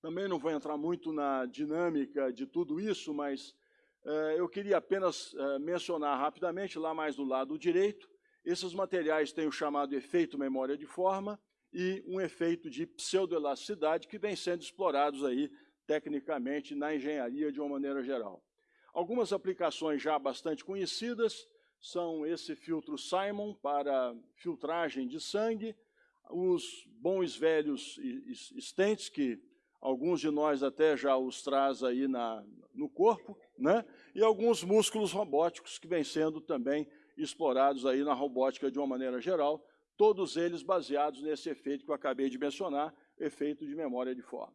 Também não vou entrar muito na dinâmica de tudo isso, mas é, eu queria apenas é, mencionar rapidamente, lá mais do lado direito, esses materiais têm o chamado efeito memória de forma e um efeito de pseudoelasticidade que vem sendo explorados aí tecnicamente na engenharia de uma maneira geral. Algumas aplicações já bastante conhecidas são esse filtro Simon para filtragem de sangue, os bons velhos estentes, que alguns de nós até já os traz aí na, no corpo, né? e alguns músculos robóticos que vêm sendo também explorados aí na robótica de uma maneira geral, todos eles baseados nesse efeito que eu acabei de mencionar, efeito de memória de forma.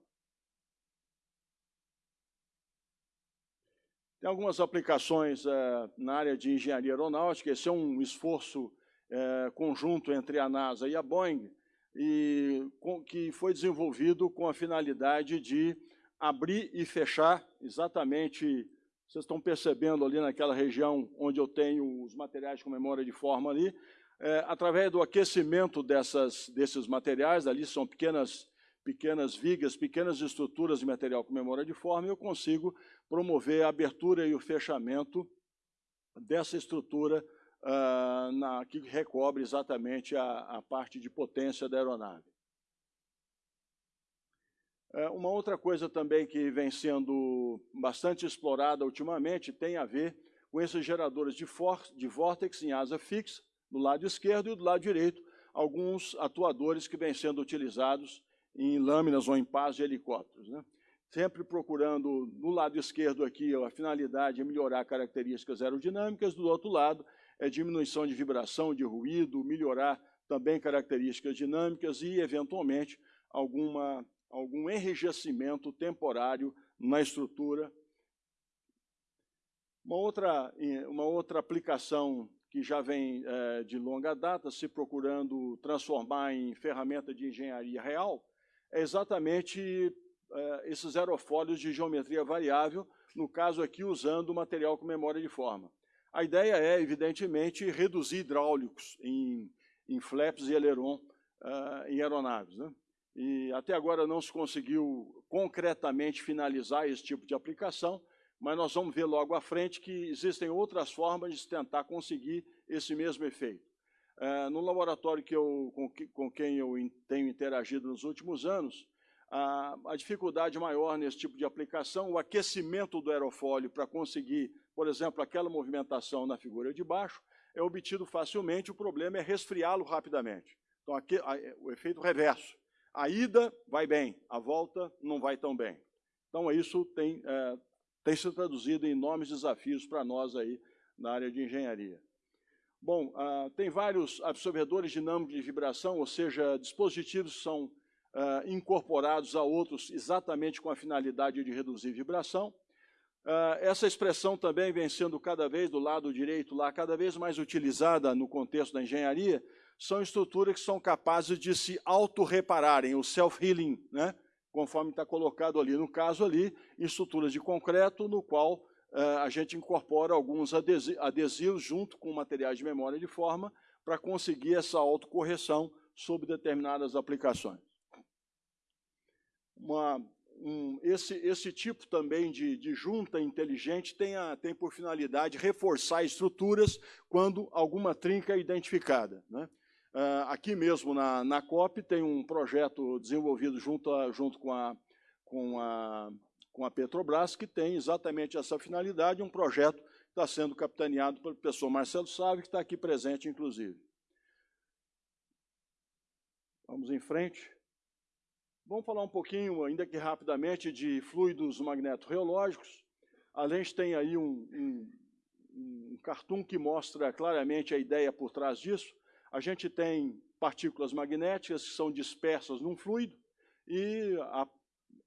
Tem algumas aplicações é, na área de engenharia aeronáutica, esse é um esforço é, conjunto entre a NASA e a Boeing, e com, que foi desenvolvido com a finalidade de abrir e fechar exatamente vocês estão percebendo ali naquela região onde eu tenho os materiais com memória de forma ali, é, através do aquecimento dessas, desses materiais, ali são pequenas, pequenas vigas, pequenas estruturas de material com memória de forma, eu consigo promover a abertura e o fechamento dessa estrutura uh, na, que recobre exatamente a, a, parte de potência da aeronave. Uh, uma outra coisa também que vem sendo bastante explorada ultimamente tem a ver com esses geradores de, de vórtex em asa fixa, do lado esquerdo e do lado direito, alguns atuadores que vêm sendo utilizados em lâminas ou em pás de helicópteros. Né? Sempre procurando, no lado esquerdo aqui, a finalidade é melhorar características aerodinâmicas, do outro lado, é diminuição de vibração, de ruído, melhorar também características dinâmicas e, eventualmente, alguma, algum enrijecimento temporário na estrutura. Uma outra, uma outra aplicação que já vem é, de longa data se procurando transformar em ferramenta de engenharia real é exatamente é, esses aerofólios de geometria variável, no caso aqui usando material com memória de forma. A ideia é, evidentemente, reduzir hidráulicos em, em flaps e aileron uh, em aeronaves. Né? E até agora não se conseguiu concretamente finalizar esse tipo de aplicação, mas nós vamos ver logo à frente que existem outras formas de tentar conseguir esse mesmo efeito. Uh, no laboratório que eu, com, que, com, quem eu tenho interagido nos últimos anos, a, a dificuldade maior nesse tipo de aplicação, o aquecimento do aerofólio para conseguir por exemplo, aquela movimentação na figura de baixo, é obtido facilmente, o problema é resfriá-lo rapidamente. Então, aqui, a, o efeito reverso. A ida vai bem, a volta não vai tão bem. Então, isso tem, é, tem se traduzido em enormes desafios para nós aí na área de engenharia. Bom, ah, tem vários absorvedores dinâmicos de vibração, ou seja, dispositivos que são ah, incorporados a outros exatamente com a finalidade de reduzir vibração. Uh, essa expressão também vem sendo cada vez, do lado direito lá, cada vez mais utilizada no contexto da engenharia, são estruturas que são capazes de se auto-repararem, o self-healing, né? Conforme está colocado ali. No caso ali, estruturas de concreto, no qual uh, a gente incorpora alguns adesivos junto com materiais de memória de forma para conseguir essa autocorreção sobre determinadas aplicações. Uma um, esse, esse tipo também de, de junta inteligente tem, a, tem por finalidade reforçar estruturas quando alguma trinca é identificada. Né? Uh, aqui mesmo na, na COP tem um projeto desenvolvido junto, a, junto com, a, com, a, com a Petrobras que tem exatamente essa finalidade, um projeto que está sendo capitaneado pelo professor Marcelo Sávio, que está aqui presente, inclusive. Vamos em frente. Vamos falar um pouquinho, ainda que rapidamente, de fluidos magneto-reológicos. A gente tem aí um, um, um cartoon que mostra claramente a ideia por trás disso. A gente tem partículas magnéticas que são dispersas num fluido e, a,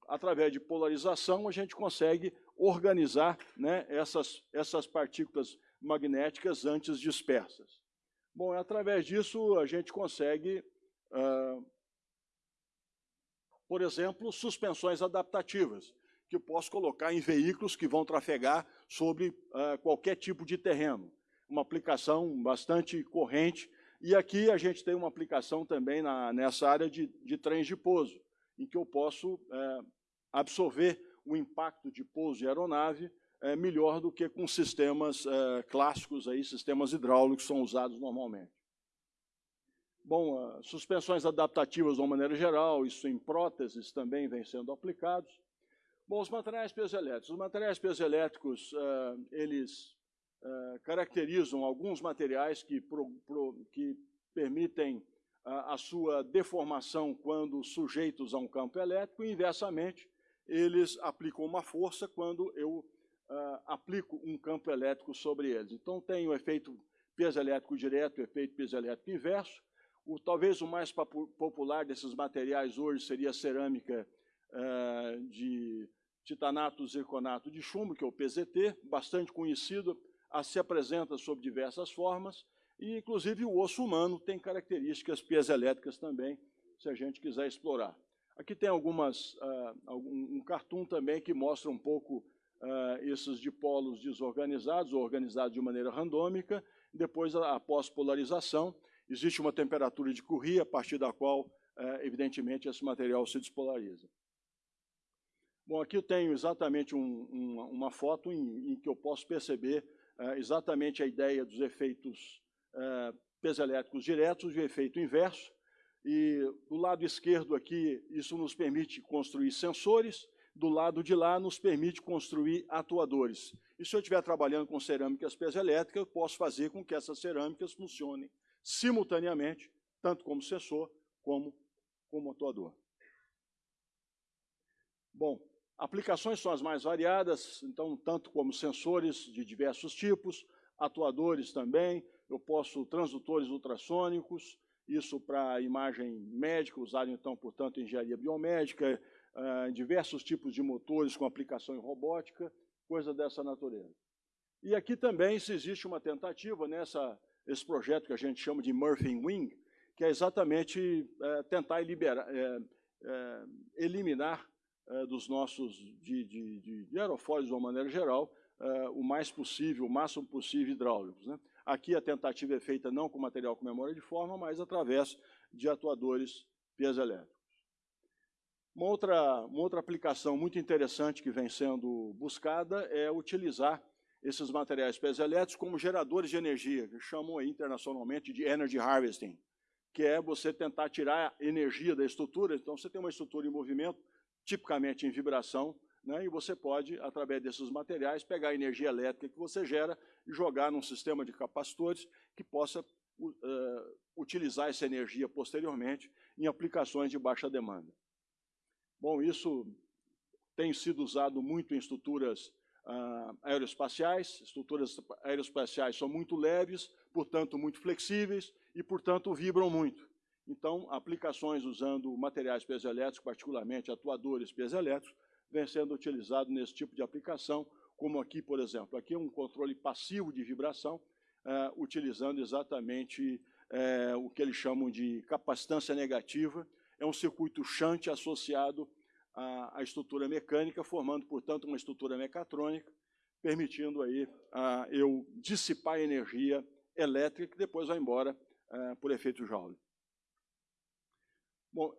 através de polarização, a gente consegue organizar né, essas, essas partículas magnéticas antes dispersas. Bom, através disso, a gente consegue uh, por exemplo, suspensões adaptativas, que eu posso colocar em veículos que vão trafegar sobre uh, qualquer tipo de terreno. Uma aplicação bastante corrente. E aqui a gente tem uma aplicação também na, nessa área de, de trens de pouso, em que eu posso uh, absorver o impacto de pouso de aeronave uh, melhor do que com sistemas eh, clássicos, aí, sistemas hidráulicos que são usados normalmente. Bom, uh, suspensões adaptativas de uma maneira geral, isso em próteses também vem sendo aplicados. Bom, os materiais piezoelétricos. Os materiais piezoelétricos, uh, eles uh, caracterizam alguns materiais que, pro, pro, que permitem a sua deformação quando sujeitos a um campo elétrico, e inversamente, eles aplicam uma força quando eu aplico um campo elétrico sobre eles. Então, tem o efeito piezoelétrico direto, o efeito piezoelétrico inverso, o, talvez o mais popular desses materiais hoje seria a cerâmica uh, de titanato zirconato de chumbo, que é o PZT, bastante conhecido, se apresenta sob diversas formas, e inclusive o osso humano tem características piezoelétricas também, se a gente quiser explorar. Aqui tem algumas, uh, um, cartoon também que mostra um pouco uh, esses dipolos desorganizados, ou organizados de maneira randômica, depois a, a pós-polarização, existe uma temperatura de Curie, a partir da qual, é, evidentemente, esse material se despolariza. Bom, aqui eu tenho exatamente um, uma, uma, foto em, em, que eu posso perceber uh, exatamente a ideia dos efeitos uh, piezoelétricos diretos e o efeito inverso. E do lado esquerdo aqui, isso nos permite construir sensores, do lado de lá nos permite construir atuadores. E se eu estiver trabalhando com cerâmicas piezoelétricas, eu posso fazer com que essas cerâmicas funcionem simultaneamente, tanto como sensor como como atuador. Bom, aplicações são as mais variadas, então, tanto como sensores de diversos tipos, atuadores também, eu posso transdutores ultrassônicos, isso para imagem médica, usado então, portanto, em engenharia biomédica, uh, diversos tipos de motores com aplicação em robótica, coisa dessa natureza. E aqui também se existe uma tentativa nessa esse projeto que a gente chama de Murphy Wing, que é exatamente é, tentar liberar, é, é, eliminar é, dos nossos de, de, de, de de uma maneira geral é, o mais possível, o máximo possível hidráulicos. Né? Aqui a tentativa é feita não com material com memória de forma, mas através de atuadores piezoelétricos. Uma outra, uma outra aplicação muito interessante que vem sendo buscada é utilizar esses materiais piezoelétricos como geradores de energia, que chamam aí, internacionalmente de energy harvesting, que é você tentar tirar energia da estrutura. Então, você tem uma estrutura em movimento, tipicamente em vibração, né, e você pode, através desses materiais, pegar a energia elétrica que você gera e jogar num sistema de capacitores que possa uh, utilizar essa energia posteriormente em aplicações de baixa demanda. Bom, isso tem sido usado muito em estruturas uh, aeroespaciais. Estruturas aeroespaciais são muito leves, portanto, muito flexíveis e, portanto, vibram muito. Então, aplicações usando materiais piezoelétricos, particularmente atuadores piezoelétricos, vêm sendo utilizados nesse tipo de aplicação, como aqui, por exemplo. Aqui é um controle passivo de vibração, uh, utilizando exatamente uh, o que eles chamam de capacitância negativa, é um circuito shunt associado à, à, estrutura mecânica, formando, portanto, uma estrutura mecatrônica, permitindo aí a, eu dissipar energia elétrica que depois vai embora a, por efeito Joule. Bom,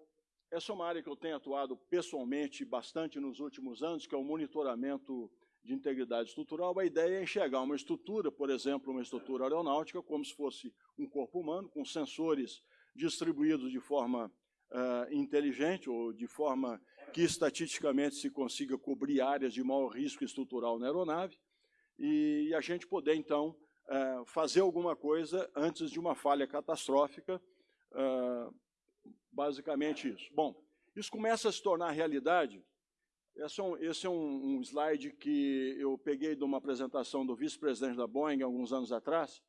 essa é uma área que eu tenho atuado pessoalmente bastante nos últimos anos, que é o monitoramento de integridade estrutural. A ideia é enxergar uma estrutura, por exemplo, uma estrutura aeronáutica, como se fosse um corpo humano, com sensores distribuídos de forma uh, inteligente ou de forma que estatisticamente se consiga cobrir áreas de maior risco estrutural na aeronave e a gente poder, então, uh, fazer alguma coisa antes de uma falha catastrófica, uh, basicamente isso. Bom, isso começa a se tornar realidade. Esse é um, esse é um, um slide que eu peguei de uma apresentação do vice-presidente da Boeing alguns anos atrás,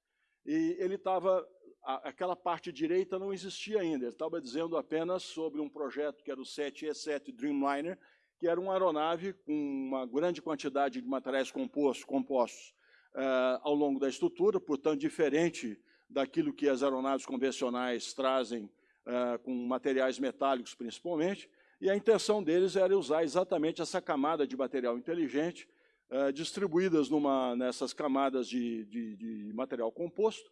e ele estava aquela parte direita não existia ainda. Ele estava dizendo apenas sobre um projeto que era o 7E7 Dreamliner, que era uma aeronave com uma grande quantidade de materiais compostos, compostos uh, ao longo da estrutura, portanto, diferente daquilo que as aeronaves convencionais trazem uh, com materiais metálicos, principalmente, e a intenção deles era usar exatamente essa camada de material inteligente, uh, distribuídas numa, nessas camadas de, de, de material composto,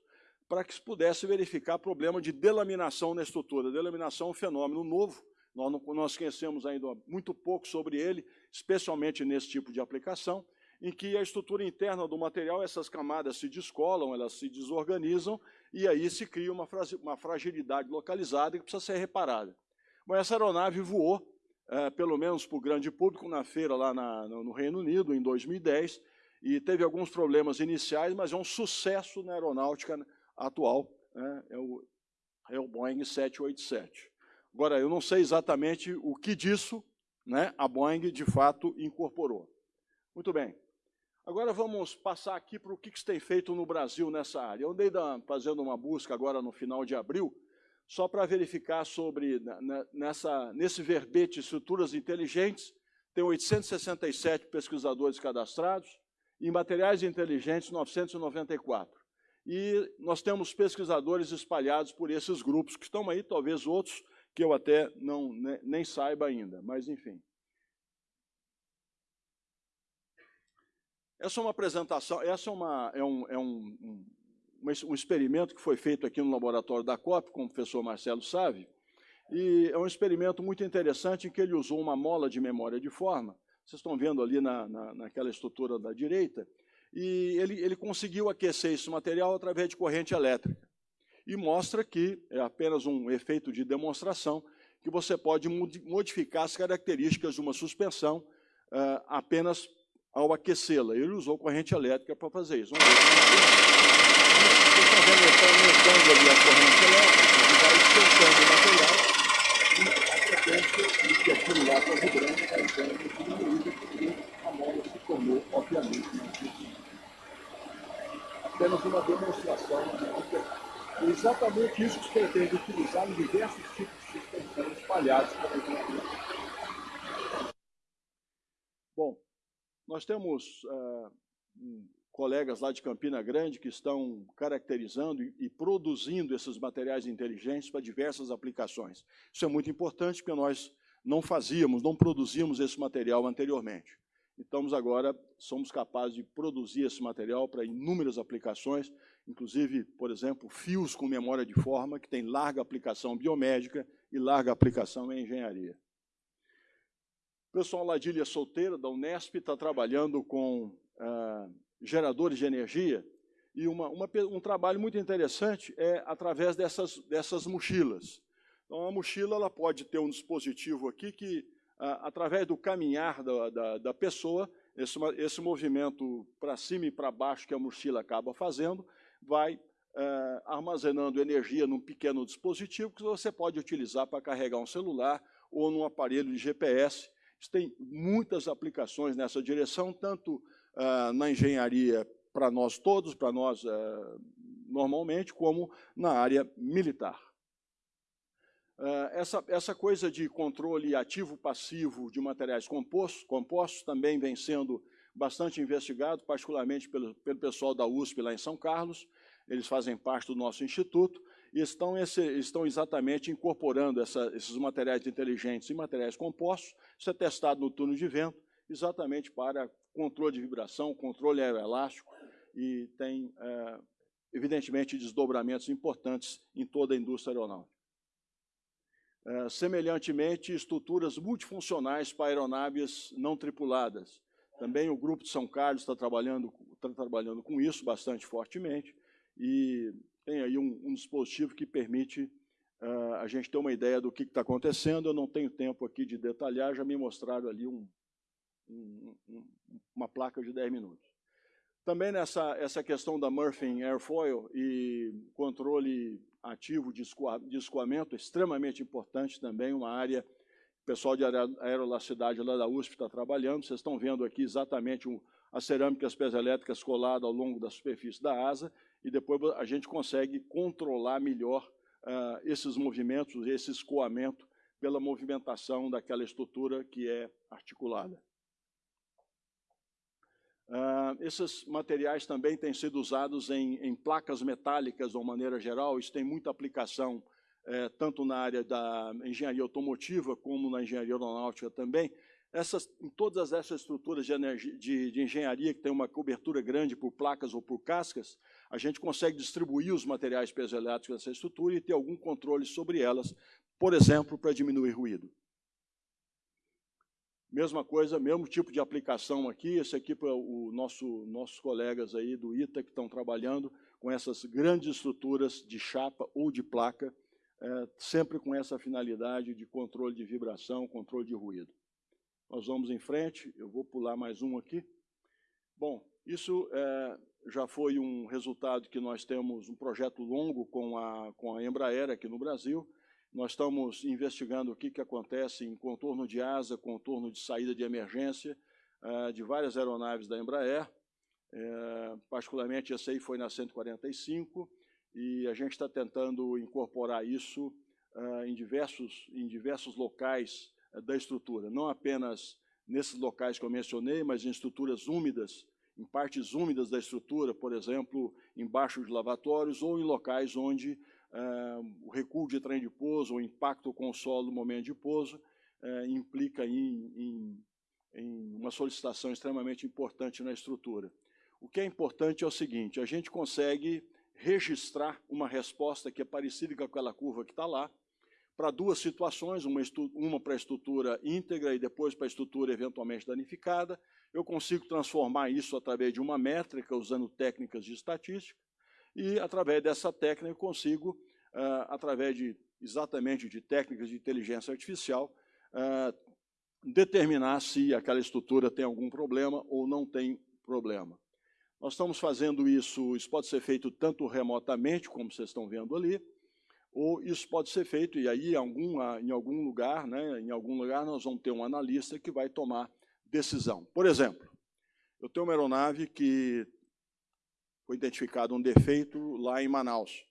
para que se pudesse verificar problema de delaminação na estrutura. Delaminação é um fenômeno novo, nós, não, nós conhecemos ainda muito pouco sobre ele, especialmente nesse tipo de aplicação, em que a estrutura interna do material, essas camadas se descolam, elas se desorganizam, e aí se cria uma, uma fragilidade localizada que precisa ser reparada. Mas essa aeronave voou, é, pelo menos para o grande público, na feira lá na, no Reino Unido, em 2010, e teve alguns problemas iniciais, mas é um sucesso na aeronáutica atual né, é, o, é o Boeing 787. Agora, eu não sei exatamente o que disso né, a Boeing, de fato, incorporou. Muito bem. Agora vamos passar aqui para o que, que se tem feito no Brasil nessa área. Eu andei da, fazendo uma busca agora no final de abril, só para verificar sobre, nessa, nesse verbete estruturas inteligentes, tem 867 pesquisadores cadastrados, em materiais inteligentes, 994. E nós temos pesquisadores espalhados por esses grupos, que estão aí, talvez outros que eu até não, né, nem saiba ainda, mas enfim. Essa é uma apresentação, essa é, uma, é, um, é um, um, um experimento que foi feito aqui no laboratório da COP, com o professor Marcelo Save, e é um experimento muito interessante em que ele usou uma mola de memória de forma, vocês estão vendo ali na, na, naquela estrutura da direita, e ele, ele conseguiu aquecer esse material através de corrente elétrica. E mostra que, é apenas um efeito de demonstração, que você pode modificar as características de uma suspensão uh, apenas ao aquecê-la. Ele usou corrente elétrica para fazer isso. Vamos ver. Está aumentando ali a corrente elétrica, vai esquentando o material, e a frequência que aquilo lá está vibrando, está entrando diminuída, porque a mola se tornou, obviamente, Apenas uma demonstração de exatamente isso que se pretende utilizar em diversos tipos de suspensão espalhados por exemplo. Bom, nós temos uh, colegas lá de Campina Grande que estão caracterizando e produzindo esses materiais inteligentes para diversas aplicações. Isso é muito importante porque nós não fazíamos, não produzíamos esse material anteriormente. Então, agora somos capazes de produzir esse material para inúmeras aplicações, inclusive, por exemplo, fios com memória de forma, que tem larga aplicação biomédica e larga aplicação em engenharia. O pessoal lá de Ilha Solteira, da Unesp, está trabalhando com ah, geradores de energia, e uma, uma, um trabalho muito interessante é através dessas, dessas mochilas. Então, a mochila ela pode ter um dispositivo aqui que, ah, através do caminhar da, da, da pessoa, esse, esse movimento para cima e para baixo que a mochila acaba fazendo, vai ah, armazenando energia num pequeno dispositivo que você pode utilizar para carregar um celular ou num aparelho de GPS. Isso tem muitas aplicações nessa direção, tanto ah, na engenharia para nós todos, para nós ah, normalmente, como na área militar. Ah, essa, essa coisa de controle ativo-passivo de materiais compostos, compostos também vem sendo bastante investigado, particularmente pelo, pelo pessoal da USP lá em São Carlos. Eles fazem parte do nosso instituto estão, esse, estão exatamente incorporando essa, esses materiais inteligentes e materiais compostos. Isso é testado no turno de vento, exatamente para controle de vibração, controle aeroelástico, e tem, é, evidentemente, desdobramentos importantes em toda a indústria aeronáutica. É, semelhantemente, estruturas multifuncionais para aeronaves não tripuladas. Também o Grupo de São Carlos está trabalhando, está trabalhando com isso bastante fortemente, e tem aí um, um dispositivo que permite uh, a gente ter uma ideia do que está acontecendo. Eu não tenho tempo aqui de detalhar, já me mostraram ali um, um, uma placa de 10 minutos. Também nessa essa questão da Murphy Airfoil e controle ativo de, de escoamento, extremamente importante também, uma área o pessoal de aerolacidade lá da USP está trabalhando. Vocês estão vendo aqui exatamente um, as cerâmicas piezoelétricas coladas ao longo da superfície da asa, e depois a gente consegue controlar melhor uh, esses movimentos, esse escoamento, pela movimentação daquela estrutura que é articulada. Uh, esses materiais também têm sido usados em, em, placas metálicas, de uma maneira geral. Isso tem muita aplicação, eh, tanto na área da engenharia automotiva, como na engenharia aeronáutica também. Essas, em todas essas estruturas de, energia, de, de, engenharia que tem uma cobertura grande por placas ou por cascas, a gente consegue distribuir os materiais piezoelétricos dessa estrutura e ter algum controle sobre elas, por exemplo, para diminuir ruído. Mesma coisa, mesmo tipo de aplicação aqui, esse aqui para o nosso, nossos colegas aí do ITA que estão trabalhando com essas grandes estruturas de chapa ou de placa, é, sempre com essa finalidade de controle de vibração, controle de ruído. Nós vamos em frente, eu vou pular mais um aqui. Bom, isso é, já foi um resultado que nós temos um projeto longo com a, com a Embraer aqui no Brasil, nós estamos investigando o que, que acontece em contorno de asa, contorno de saída de emergência uh, de várias aeronaves da Embraer, uh, particularmente essa aí foi na 145, e a gente está tentando incorporar isso uh, em, diversos, em diversos locais da estrutura, não apenas nesses locais que eu mencionei, mas em estruturas úmidas, em partes úmidas da estrutura, por exemplo, embaixo de lavatórios ou em locais onde uh, o recuo de trem de pouso, o impacto com o solo no momento de pouso, uh, implica em, em, em uma solicitação extremamente importante na estrutura. O que é importante é o seguinte, a gente consegue registrar uma resposta que é parecida com aquela curva que está lá, para duas situações, uma, uma para a estrutura íntegra e depois para a estrutura eventualmente danificada. Eu consigo transformar isso através de uma métrica, usando técnicas de estatística, e através dessa técnica eu consigo, uh, através de exatamente de técnicas de inteligência artificial, uh, determinar se aquela estrutura tem algum problema ou não tem problema. Nós estamos fazendo isso, isso pode ser feito tanto remotamente, como vocês estão vendo ali, ou isso pode ser feito, e aí em algum, em algum lugar, né, em algum lugar nós vamos ter um analista que vai tomar decisão. Por exemplo, eu tenho uma aeronave que foi identificado um defeito lá em Manaus,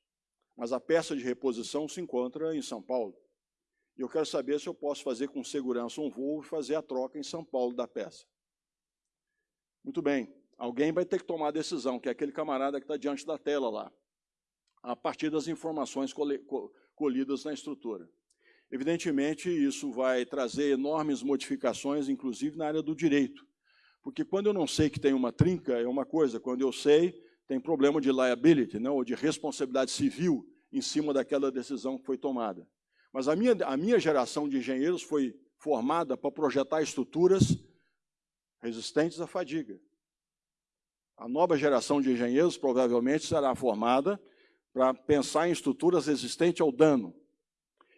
mas a peça de reposição se encontra em São Paulo. E eu quero saber se eu posso fazer com segurança um voo e fazer a troca em São Paulo da peça. Muito bem, alguém vai ter que tomar a decisão, que é aquele camarada que está diante da tela lá a partir das informações colhidas na estrutura. Evidentemente, isso vai trazer enormes modificações, inclusive na área do direito. Porque quando eu não sei que tem uma trinca, é uma coisa, quando eu sei, tem problema de liability, né, ou de responsabilidade civil em cima daquela decisão que foi tomada. Mas a minha, a minha geração de engenheiros foi formada para projetar estruturas resistentes à fadiga. A nova geração de engenheiros provavelmente será formada para pensar em estruturas resistentes ao dano.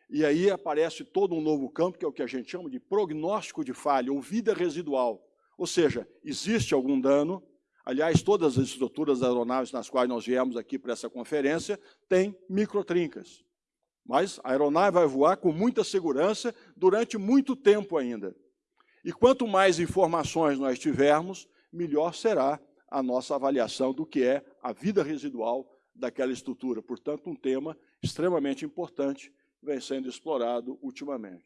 E aí aparece todo um novo campo, que é o que a gente chama de prognóstico de falha, ou vida residual. Ou seja, existe algum dano, aliás, todas as estruturas das aeronaves nas quais nós viemos aqui para essa conferência têm microtrincas. Mas a aeronave vai voar com muita segurança durante muito tempo ainda. E quanto mais informações nós tivermos, melhor será a nossa avaliação do que é a vida residual daquela estrutura. Portanto, um tema extremamente importante vem sendo explorado ultimamente.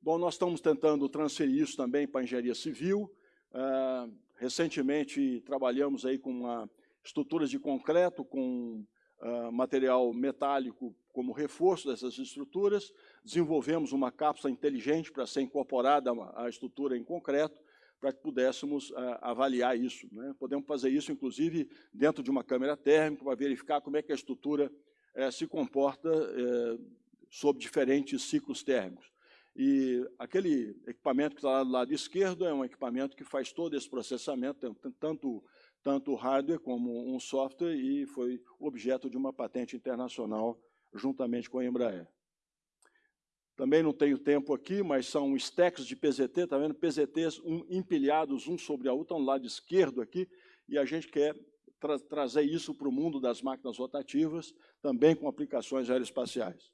Bom, nós estamos tentando transferir isso também para a engenharia civil. Uh, recentemente trabalhamos aí com uma, estruturas de concreto, com uh, material metálico como reforço dessas estruturas. Desenvolvemos uma cápsula inteligente para ser incorporada à estrutura em concreto para que pudéssemos uh, avaliar isso. Né? Podemos fazer isso, inclusive, dentro de uma câmera térmica, para verificar como é que a estrutura uh, se comporta uh, sob diferentes ciclos térmicos. E aquele equipamento que está lá do lado esquerdo é um equipamento que faz todo esse processamento, tanto, tanto hardware como um software, e foi objeto de uma patente internacional juntamente com a Embraer. Também não tenho tempo aqui, mas são stacks de PZT, está vendo? PZTs um, empilhados um sobre a outra, no lado esquerdo aqui, e a gente quer tra trazer isso para o mundo das máquinas rotativas, também com aplicações aeroespaciais.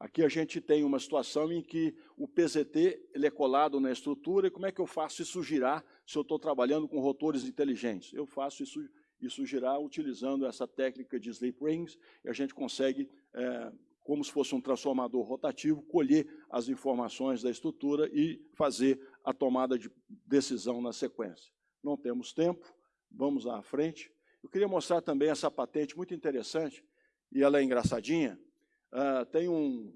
Aqui a gente tem uma situação em que o PZT ele é colado na estrutura, e como é que eu faço isso girar se eu estou trabalhando com rotores inteligentes? Eu faço isso, isso girar utilizando essa técnica de sleep rings, e a gente consegue é, como se fosse um transformador rotativo, colher as informações da estrutura e fazer a tomada de decisão na sequência. Não temos tempo, vamos à frente. Eu queria mostrar também essa patente muito interessante, e ela é engraçadinha. Uh, tem um,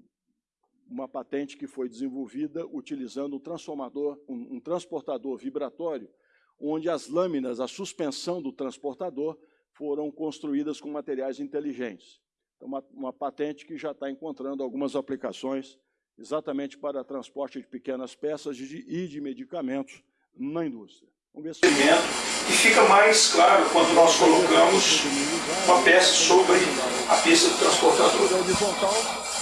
uma patente que foi desenvolvida utilizando um transformador, um, um transportador vibratório, onde as lâminas, a suspensão do transportador, foram construídas com materiais inteligentes uma, uma patente que já está encontrando algumas aplicações exatamente para transporte de pequenas peças de, e de medicamentos na indústria. Vamos ver se... E fica mais claro quando nós colocamos uma peça sobre a pista do transportador.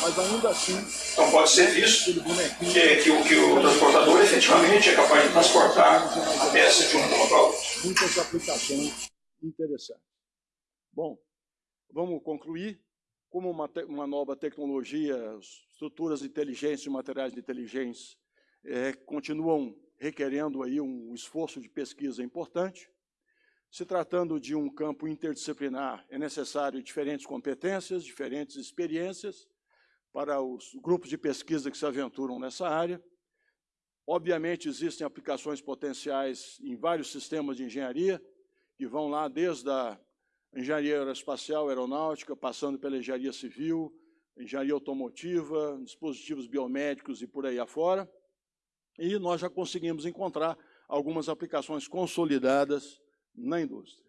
mas ainda assim... Então pode ser visto que, que, o, que o transportador efetivamente é capaz de transportar a peça de um ponto para outro. Muitas aplicações interessantes. Bom, vamos concluir como uma, uma nova tecnologia, estruturas de inteligência e materiais de inteligência é, continuam requerendo aí um esforço de pesquisa importante. Se tratando de um campo interdisciplinar, é necessário diferentes competências, diferentes experiências para os grupos de pesquisa que se aventuram nessa área. Obviamente, existem aplicações potenciais em vários sistemas de engenharia, que vão lá desde a engenharia aeroespacial, aeronáutica, passando pela engenharia civil, engenharia automotiva, dispositivos biomédicos e por aí afora. E nós já conseguimos encontrar algumas aplicações consolidadas na indústria.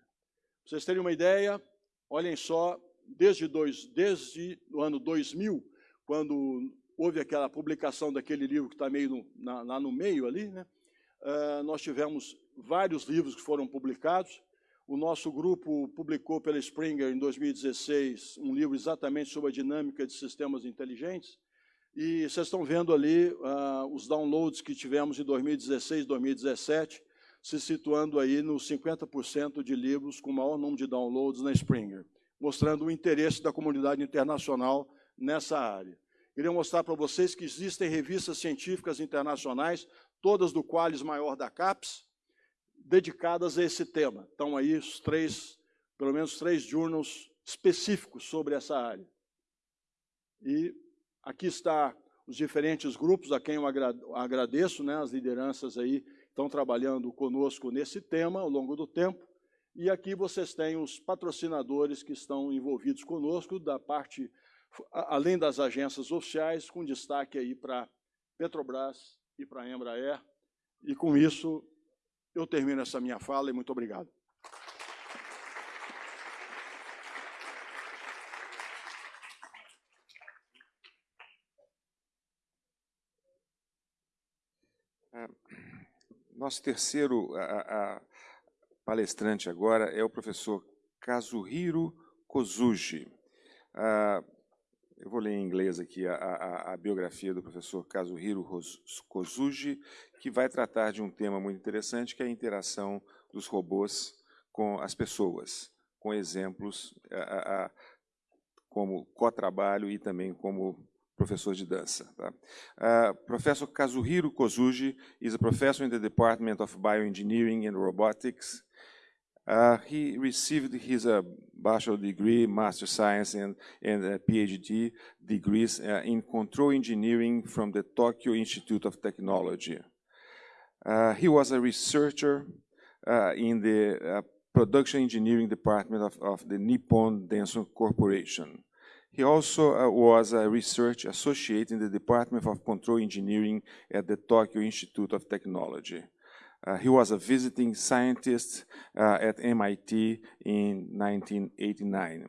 Para vocês terem uma ideia, olhem só desde, dois, desde o ano 2000, quando houve aquela publicação daquele livro que está meio no, na, lá no meio ali, né? Uh, nós tivemos vários livros que foram publicados. O nosso grupo publicou pela Springer, em 2016, um livro exatamente sobre a dinâmica de sistemas inteligentes. E vocês estão vendo ali uh, os downloads que tivemos em 2016, 2017, se situando aí nos 50% de livros com maior número de downloads na Springer, mostrando o interesse da comunidade internacional nessa área. Queria mostrar para vocês que existem revistas científicas internacionais, todas do Qualis maior da CAPES, dedicadas a esse tema. Estão aí os três, pelo menos três journals específicos sobre essa área. E aqui está os diferentes grupos a quem eu agradeço, né, as lideranças aí estão trabalhando conosco nesse tema ao longo do tempo. E aqui vocês têm os patrocinadores que estão envolvidos conosco da parte além das agências oficiais, com destaque aí para Petrobras e para Embraer. E com isso, eu termino essa minha fala e muito obrigado. É, nosso terceiro a, a palestrante agora é o professor Kazuhiro Kozuji. Uh, eu vou ler em inglês aqui a, a, a biografia do professor Kazuhiro Kozuji, que vai tratar de um tema muito interessante, que é a interação dos robôs com as pessoas, com exemplos a, como co-trabalho e também como professor de dança. Tá? Uh, professor Kazuhiro Kozuji is a professor in the Department of Bioengineering and Robotics Uh, he received his uh, bachelor degree, master science, and, and uh, PhD degrees uh, in control engineering from the Tokyo Institute of Technology. Uh, he was a researcher uh, in the production engineering department of, of the Nippon Denso Corporation. He also was a research associate in the Department of Control Engineering at the Tokyo Institute of Technology. Uh, he was a visiting scientist uh, at MIT in 1989.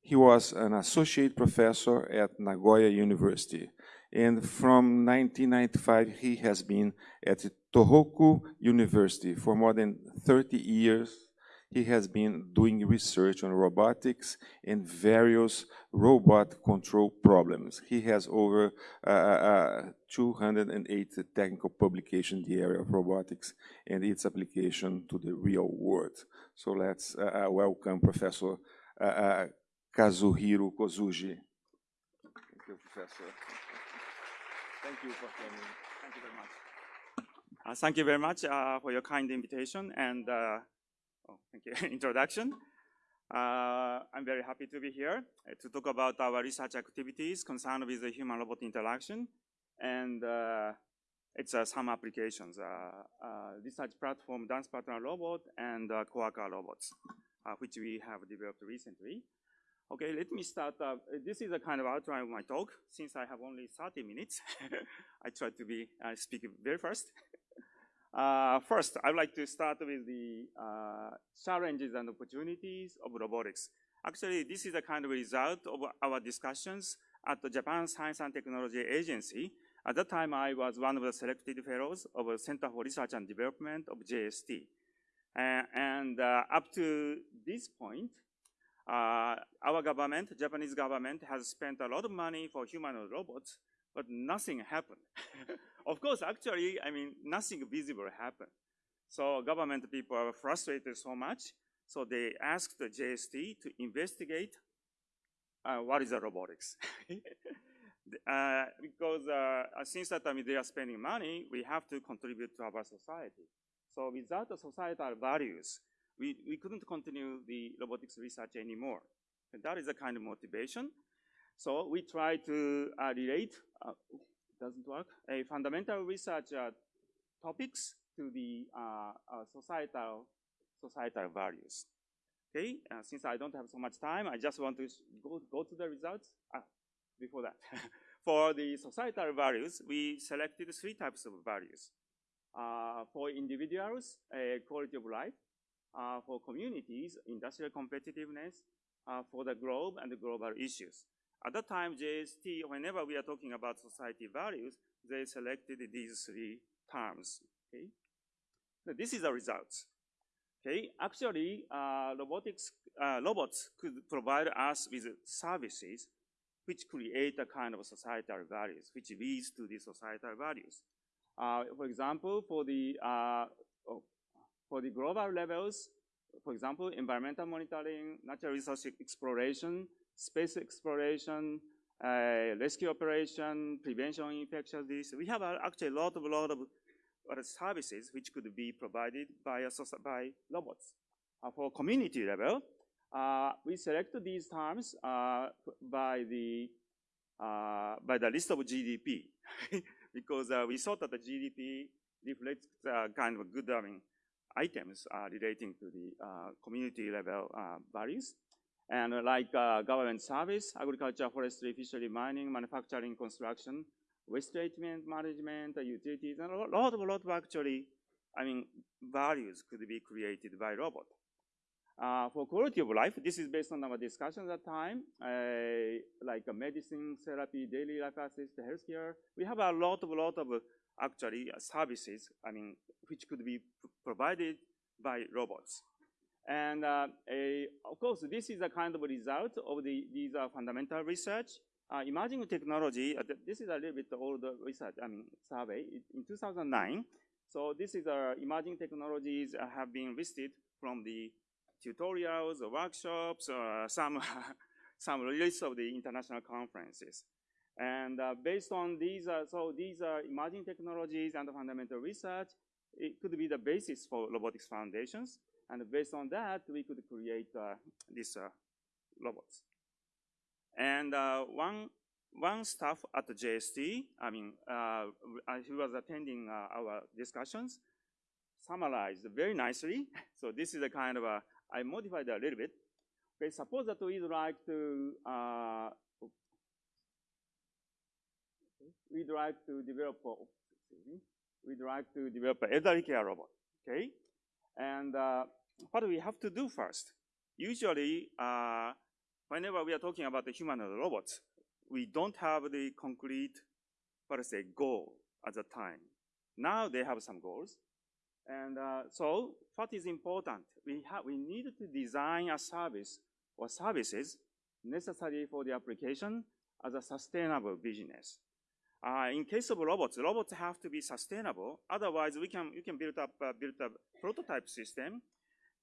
He was an associate professor at Nagoya University. And from 1995, he has been at Tohoku University for more than 30 years he has been doing research on robotics and various robot control problems. He has over uh, uh, 208 technical publications in the area of robotics and its application to the real world. So let's uh, uh welcome Professor uh, uh, Kazuhiro Kosuge. Thank you, Professor. Thank you for coming. Thank you very much. Uh, thank you very much for your kind invitation and Oh, thank you. [LAUGHS] Introduction. Uh, I'm very happy to be here uh, to talk about our research activities concerned with the human-robot interaction. And uh, it's uh, some applications, uh, uh, research platform Dance Partner Robot and uh, Quarka robots, which we have developed recently. Okay, let me start. this is a kind of outline of my talk. Since I have only 30 minutes, [LAUGHS] I try to be speak very fast. Uh, first, I'd like to start with the uh, challenges and opportunities of robotics. Actually, this is a kind of result of our discussions at the Japan Science and Technology Agency. At that time, I was one of the selected fellows of the Center for Research and Development of JST. Uh, and uh, up to this point, uh, our government, Japanese government, has spent a lot of money for humanoid robots, but nothing happened. [LAUGHS] of course, actually, I mean, nothing visible happened. So government people are frustrated so much, so they asked the JST to investigate uh, what is the robotics. [LAUGHS] uh, because uh, since that time they are spending money, we have to contribute to our society. So without the societal values, we, we couldn't continue the robotics research anymore. And that is the kind of motivation. So we try to uh, relate, uh, doesn't work, a fundamental research uh, topics to the uh, uh, societal, societal values. Okay, uh, since I don't have so much time, I just want to go, go to the results. Ah, before that. [LAUGHS] for the societal values, we selected three types of values. for individuals, quality of life. for communities, industrial competitiveness uh, for the globe and the global issues. At that time, JST, whenever we are talking about society values, they selected these three terms. Okay, so this is the results. Okay, actually, uh, robotics, uh, robots could provide us with services which create a kind of societal values, which leads to the societal values. Uh, for example, for the uh, oh, for the global levels, for example, environmental monitoring, natural resource exploration, space exploration, uh, rescue operation, prevention of infectious disease. We have uh, actually a lot of lot of uh, services which could be provided by by robots. Uh, for community level, uh, we select these terms uh, by the by the list of GDP [LAUGHS] because we thought that the GDP reflects kind of good I mean, items relating to the community level values. And like uh, government service, agriculture, forestry, fishery, mining, manufacturing, construction, waste treatment management, utilities, and a lot, of a lot of actually, I mean, values could be created by robot. Uh, for quality of life, this is based on our discussion at the time, uh, like uh, medicine, therapy, daily life assist, healthcare. We have a lot of, lot of actually services, I mean, which could be provided by robots. And uh, a, of course, this is a kind of result of the, these are fundamental research. Uh, emerging technology, uh, this is a little bit older research, I mean, survey in 2009. So this is uh, emerging technologies have been listed from the tutorials, workshops, uh, some, [LAUGHS] some list of the international conferences. And uh, based on these, uh, so these are emerging technologies and the fundamental research, it could be the basis for robotics foundations. And based on that, we could create uh, these uh, robots. And uh, one, one staff at the JST, I mean, uh, who was attending uh, our discussions, summarized very nicely. [LAUGHS] so this is a kind of a, I modified a little bit. Okay, suppose that we'd like to, uh, we'd like to develop, we'd like to develop elderly care robot, okay? And what we have to do first? Usually, uh, whenever we are talking about the humanoid robots, we don't have the concrete, I say, goal at the time. Now they have some goals. And uh, so what is important? We, have, we need to design a service or services necessary for the application as a sustainable business. Uh, in case of robots, robots have to be sustainable. Otherwise, we can, you can build up, uh, build a prototype system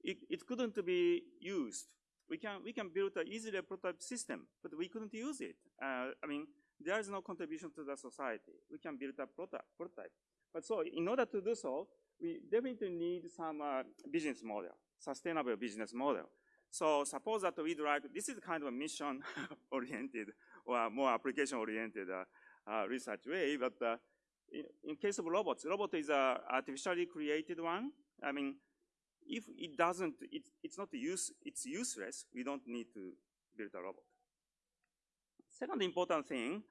it, it couldn't be used. We can, we can build an easily prototype system, but we couldn't use it. Uh, I mean, there is no contribution to the society. We can build a prototype. But so in order to do so, we definitely need some uh, business model, sustainable business model. So suppose that we'd like, this is kind of a mission-oriented [LAUGHS] or more application-oriented uh, uh, research way, but uh, in, in, case of robots, robot is a artificially created one. I mean, if it doesn't, it, it's not use, it's useless, we don't need to build a robot. Second important thing,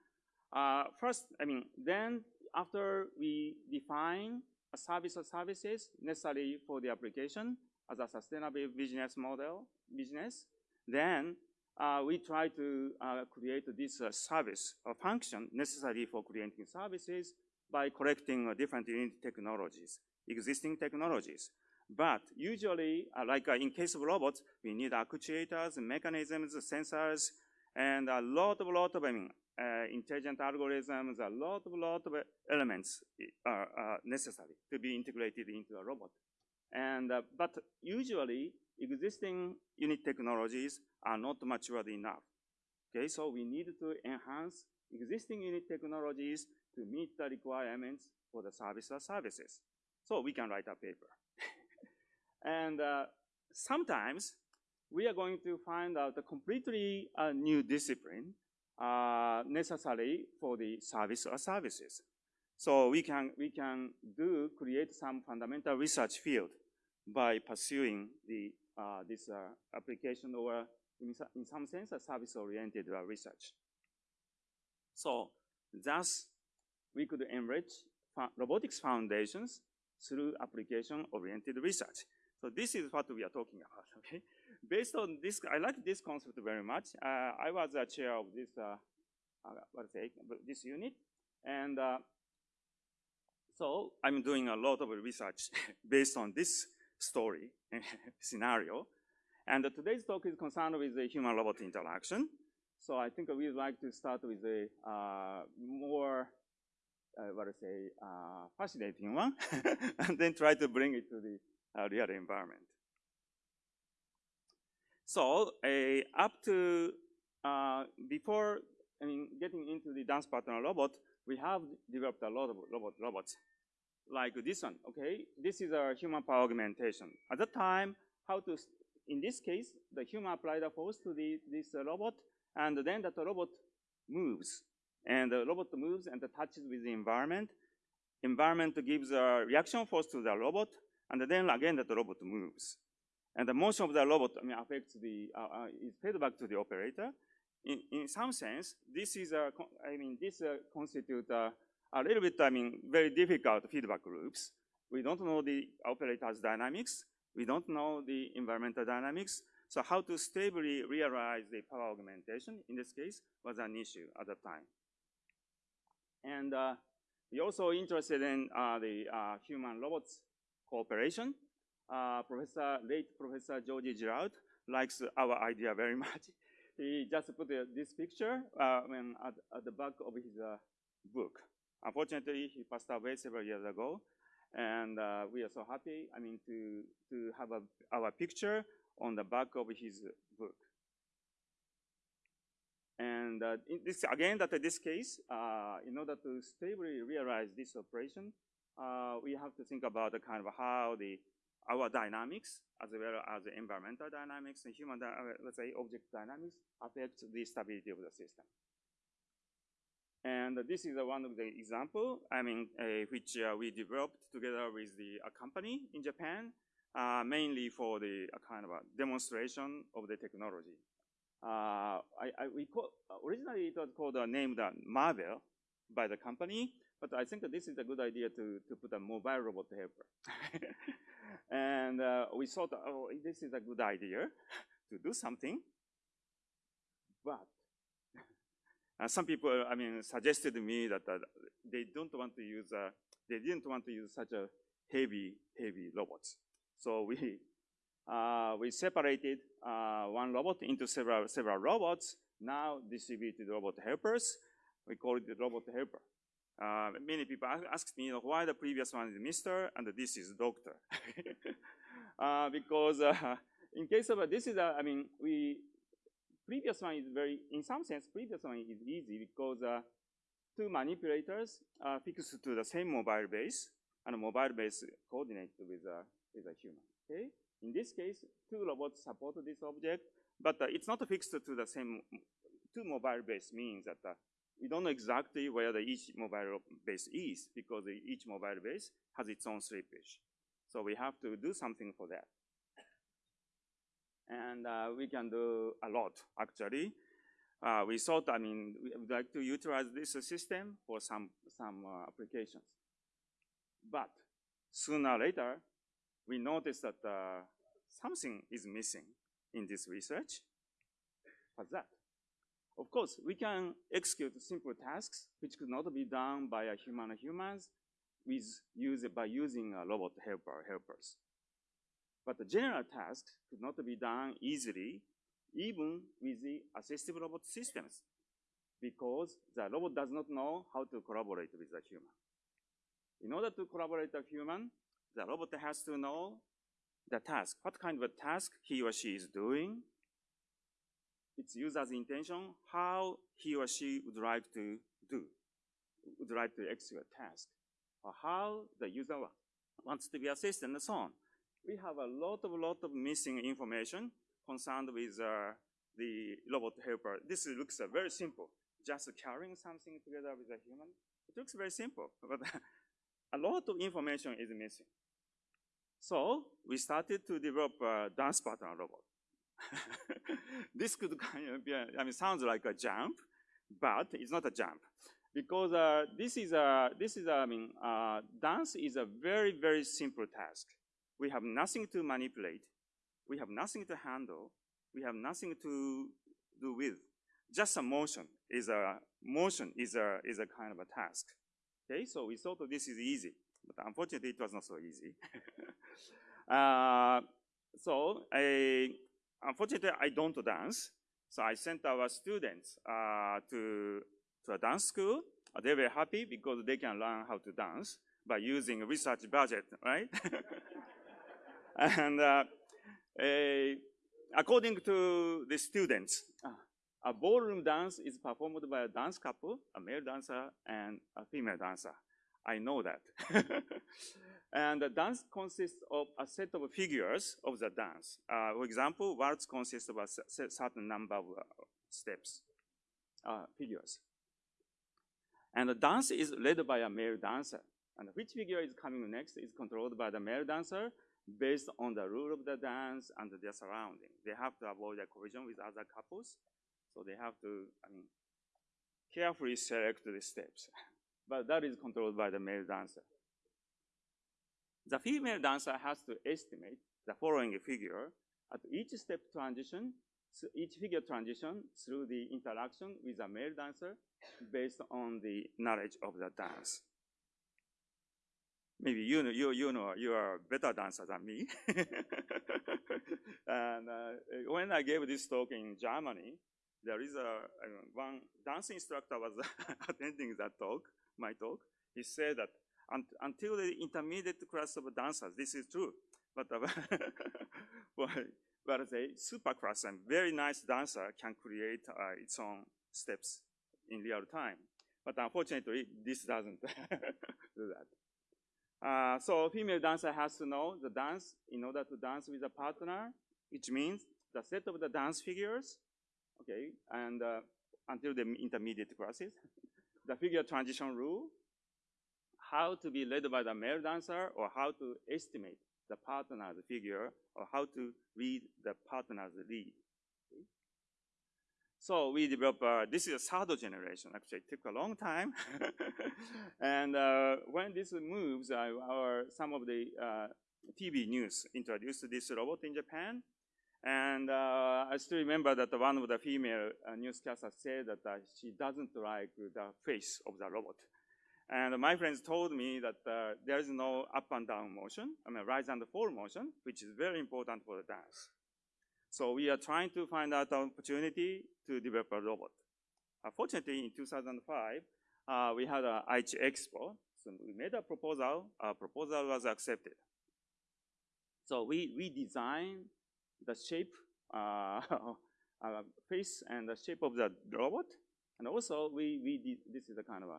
uh, first, I mean, then after we define a service or services necessary for the application as a sustainable business model, business, then uh, we try to uh, create this uh, service or function necessary for creating services by collecting uh, different technologies, existing technologies. But usually, uh, like uh, in case of robots, we need actuators, mechanisms, sensors, and a lot of, lot of, I mean, uh, intelligent algorithms, a lot of, lot of elements are, necessary to be integrated into a robot. And, uh, but usually, existing unit technologies are not matured enough. Okay, so we need to enhance existing unit technologies to meet the requirements for the service or services. So we can write a paper. And uh, sometimes we are going to find out a completely uh, new discipline uh, necessary for the service or services. So we can, we can do, create some fundamental research field by pursuing the, uh, this uh, application or in, in, some sense a service-oriented uh, research. So thus, we could enrich robotics foundations through application-oriented research. So this is what we are talking about, [LAUGHS] okay? based on this, I like this concept very much. Uh, I was a chair of this, uh, uh, what to say, this unit, and uh, so I'm doing a lot of research [LAUGHS] based on this story [LAUGHS] scenario. And today's talk is concerned with the human-robot interaction. So I think we'd like to start with a uh, more, uh, what I say, uh, fascinating one, and then try to bring it to the real environment. So up to, uh, before I mean, getting into the dance partner robot, we have developed a lot of robot robots like this one, okay? This is a human power augmentation. At the time, how to, in this case, the human applied a force to the, this uh, robot, and then that robot moves. And the robot moves and touches with the environment. Environment gives a reaction force to the robot, and then again the robot moves. And the motion of the robot I mean, affects the, uh, uh, is fed back to the operator. In, in some sense, this is a, I mean, this uh, constitute a, a little bit, I mean, very difficult feedback loops. We don't know the operator's dynamics. We don't know the environmental dynamics. So how to stably realize the power augmentation, in this case, was an issue at the time. And uh, we also interested in uh, the uh, human robots cooperation. Uh, Professor, late Professor Georges Giralt likes our idea very [LAUGHS] much. he just put uh, this picture uh, at, at, the back of his book. Unfortunately, he passed away several years ago, and uh, we are so happy, I mean, to, to have a, our picture on the back of his book. And uh, this, again, that in this case, uh, in order to stably realize this operation, uh, we have to think about the kind of how the our dynamics, as well as the environmental dynamics and human, uh, let's say, object dynamics, affect the stability of the system. And this is one of the example, I mean, uh, which uh, we developed together with the a company in Japan, uh, mainly for the kind of a demonstration of the technology. Uh, I, I, we call, originally it was called uh, named uh, Marvel by the company, but I think this is a good idea to, to put a mobile robot helper. [LAUGHS] and we thought, oh, this is a good idea to do something, but [LAUGHS] uh, some people, I mean, suggested to me that uh, they don't want to use, uh, they didn't want to use such a heavy, heavy robots. So we, [LAUGHS] uh, we separated uh, one robot into several, several robots, now distributed robot helpers. We call it the robot helper. Uh, many people asked me, you know, why the previous one is Mr. and this is Doctor. [LAUGHS] because in case of, this is, a, I mean, we, previous one is very, in some sense, previous one is easy because uh, two manipulators are fixed to the same mobile base, and mobile base coordinated with a, with a human, okay? In this case, two robots support this object, but uh, it's not fixed to the same, two mobile base means that uh, we don't know exactly where the each mobile base is because each mobile base has its own slippage. So we have to do something for that and uh, we can do a lot, actually. Uh, we thought, I mean, we would like to utilize this system for some, some uh, applications. But sooner or later, we noticed that uh, something is missing in this research. What's that? Of course, we can execute simple tasks which could not be done by a human or humans with use, by using a robot helper helpers. But the general tasks could not be done easily, even with the assistive robot systems, because the robot does not know how to collaborate with the human. In order to collaborate with a human, the robot has to know the task, what kind of a task he or she is doing, its user's intention, how he or she would like to do, would like to execute a task, or how the user wants to be assisted and so on we have a lot of lot of missing information concerned with uh, the robot helper. This looks uh, very simple, just carrying something together with a human. It looks very simple, [LAUGHS] but a lot of information is missing. So we started to develop a dance partner robot. [LAUGHS] this could kind of be, a, I mean, sounds like a jump, but it's not a jump because uh, this is a, this is a, I mean, uh, dance is a very, very simple task we have nothing to manipulate. we have nothing to handle, we have nothing to do with. Just a motion is a motion is a is a kind of a task. Okay, so we thought this is easy, but unfortunately it was not so easy. [LAUGHS] uh, so I, unfortunately I don't dance, so I sent our students uh, to to a dance school. They were happy because they can learn how to dance by using research budget, right? [LAUGHS] and uh, according to the students, a ballroom dance is performed by a dance couple, a male dancer and a female dancer. I know that. [LAUGHS] and the dance consists of a set of figures of the dance. Uh, for example, waltz consists of a certain number of uh, steps, uh, figures. And the dance is led by a male dancer. And which figure is coming next is controlled by the male dancer based on the rule of the dance and their surrounding. They have to avoid a collision with other couples, so they have to, I mean, carefully select the steps. [LAUGHS] but that is controlled by the male dancer. The female dancer has to estimate the following figure at each step transition, each figure transition through the interaction with a male dancer based on the knowledge of the dance. Maybe you know, you, you know, you are a better dancer than me. [LAUGHS] and uh, when I gave this talk in Germany, there is a, one dance instructor was [LAUGHS] attending that talk, my talk. He said that un until the intermediate class of dancers, this is true. But, uh, [LAUGHS] but, but a super class and very nice dancer can create uh, its own steps in real time. But unfortunately, this doesn't [LAUGHS] do that. Uh, so female dancer has to know the dance in order to dance with a partner, which means the set of the dance figures, okay, and uh, until the intermediate classes, [LAUGHS] the figure transition rule, how to be led by the male dancer, or how to estimate the partner's figure, or how to read the partner's lead. So we developed, uh, this is a third generation, actually it took a long time. [LAUGHS] and uh, when this moves, uh, our, some of the uh, TV news introduced this robot in Japan. And uh, I still remember that one of the female uh, newscasters said that she doesn't like the face of the robot. And my friends told me that there is no up and down motion, I mean rise and fall motion, which is very important for the dance. So we are trying to find out an opportunity to develop a robot. Unfortunately, in 2005, uh, we had an Aichi Expo. So we made a proposal. Our proposal was accepted. So we, we designed the shape, uh, [LAUGHS] uh, face and the shape of the robot. And also, we, we did, this is a kind of a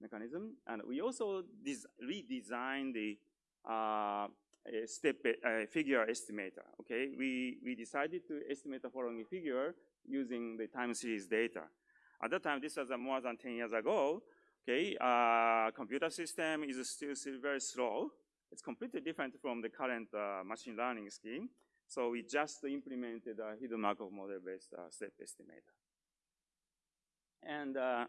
mechanism. And we also redesigned the uh, step a figure estimator. Okay, we we decided to estimate the following figure using the time series data. At that time, this was uh, more than 10 years ago. Okay, uh, computer system is still, still very slow. It's completely different from the current uh, machine learning scheme. So we just implemented a hidden Markov model-based uh, step estimator. And uh, uh,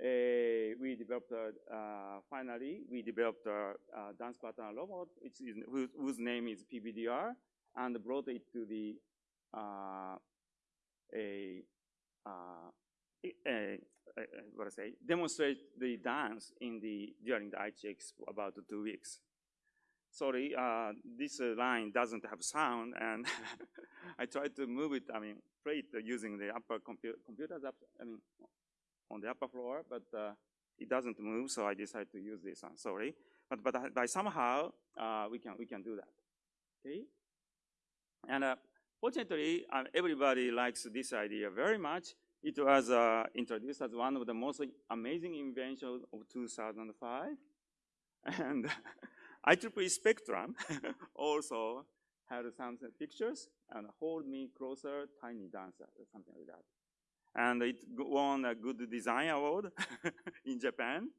we developed, uh, finally, we developed a, a, dance partner robot, which is, whose, whose, name is PBDR, and brought it to the uh, a, uh, a, a, what I say, demonstrate the dance in the during the ITX about two weeks. Sorry, uh, this uh, line doesn't have sound, and [LAUGHS] I tried to move it. I mean, play it using the upper compu computers. I mean, on the upper floor, but uh, it doesn't move, so I decided to use this one, sorry. But, but by somehow, uh, we, can, we can do that, okay? And uh, fortunately, uh, everybody likes this idea very much. It was uh, introduced as one of the most amazing inventions of 2005. And [LAUGHS] IEEE Spectrum [LAUGHS] also had some pictures and hold me closer, tiny dancer, or something like that and it won a good design award [LAUGHS] in Japan.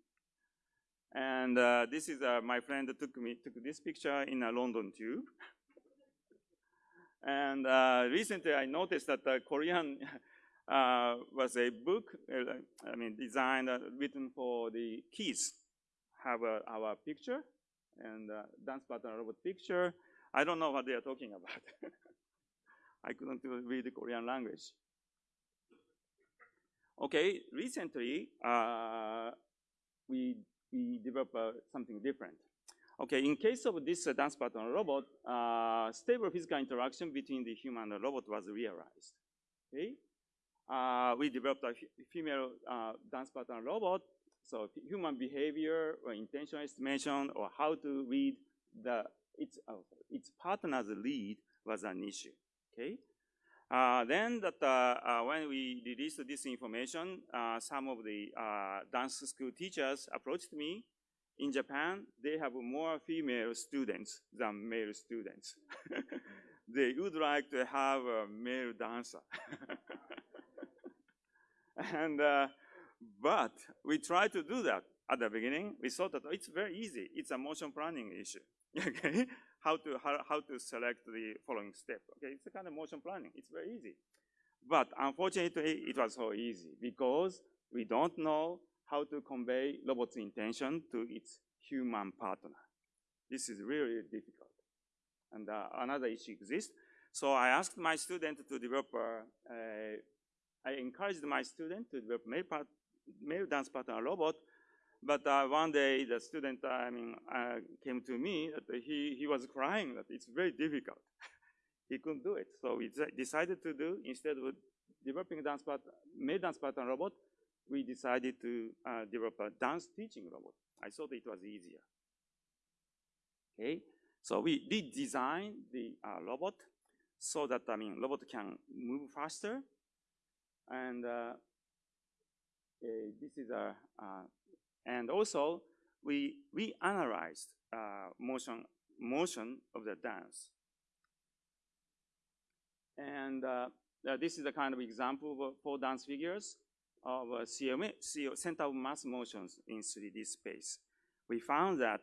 And uh, this is uh, my friend took me took this picture in a London tube. [LAUGHS] and uh, recently, I noticed that the Korean [LAUGHS] uh, was a book. Uh, I mean, designed uh, written for the kids. Have our picture and dance partner robot picture. I don't know what they are talking about. I couldn't read the Korean language. Okay, recently, uh, we, we developed uh, something different. Okay, in case of this uh, dance partner robot, uh, stable physical interaction between the human and the robot was realized. Okay, uh, we developed a female uh, dance partner robot. So human behavior or intention estimation or how to read the its its partner's lead was an issue. Okay, uh, then that uh, uh, when we released this information, uh, some of the uh, dance school teachers approached me. In Japan, they have more female students than male students. [LAUGHS] they would like to have a male dancer. [LAUGHS] and uh, but we tried to do that at the beginning. We thought that it's very easy. It's a motion planning issue. [LAUGHS] okay, how to how, how to select the following step. Okay, it's a kind of motion planning. It's very easy. But unfortunately, it was so easy because we don't know how to convey robot's intention to its human partner. This is really, difficult. And uh, another issue exists. So I asked my student to develop, uh, I encouraged my student to develop male, part, male dance partner robot but uh, one day, the student, uh, I mean, uh, came to me that he, he was crying that it's very difficult. [LAUGHS] he couldn't do it. So we decided to do, instead of developing a dance part, male dance partner robot, we decided to uh, develop a dance teaching robot. I thought it was easier. Okay, so we did design the uh, robot so that, I mean, robot can move faster. And uh, this is a and also, we, we analyzed uh, motion, motion of the dance. And uh, this is a kind of example for dance figures of uh, CMA, center of mass motions in 3D space. We found that,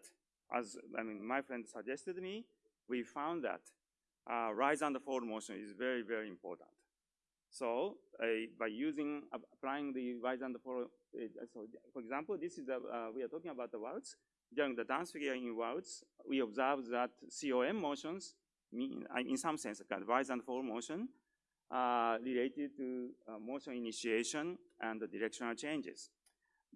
as I mean, my friend suggested me, we found that uh, rise and fall motion is very, very important. So uh, by using, applying the rise and fall, uh, so for example, this is, uh, we are talking about the waltz. During the dance figure in waltz, we observe that COM motions, mean, in some sense, kind rise and fall motion, uh, related to uh, motion initiation and the directional changes.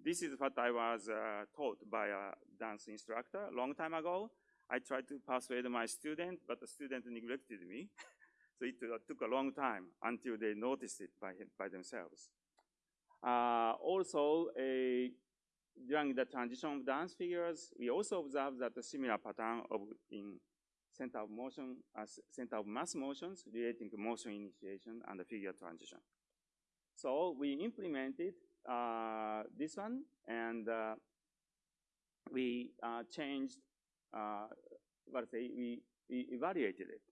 This is what I was uh, taught by a dance instructor a long time ago. I tried to persuade my student, but the student neglected me. [LAUGHS] So it uh, took a long time until they noticed it by, by themselves. Uh, also, a, during the transition of dance figures, we also observed that a similar pattern of in center of motion, uh, center of mass motions relating to motion initiation and the figure transition. So we implemented uh, this one and uh, we uh, changed, uh, what say, we, we evaluated it.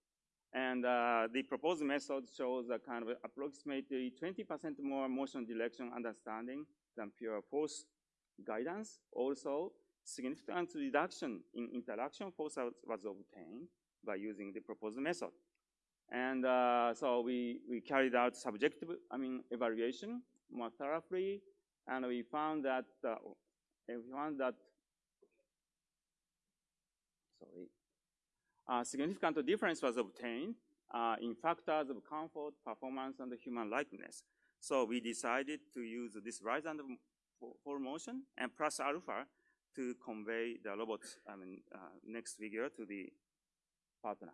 And uh, the proposed method shows a kind of approximately 20% more motion direction understanding than pure force guidance. Also, significant reduction in interaction force was obtained by using the proposed method. And uh, so we, we carried out subjective, I mean, evaluation more thoroughly, and we found that, uh, we found that, sorry, a significant difference was obtained uh, in factors of comfort, performance, and human likeness. So we decided to use this rise and fall motion and plus alpha to convey the robot's I mean, uh, next figure to the partner.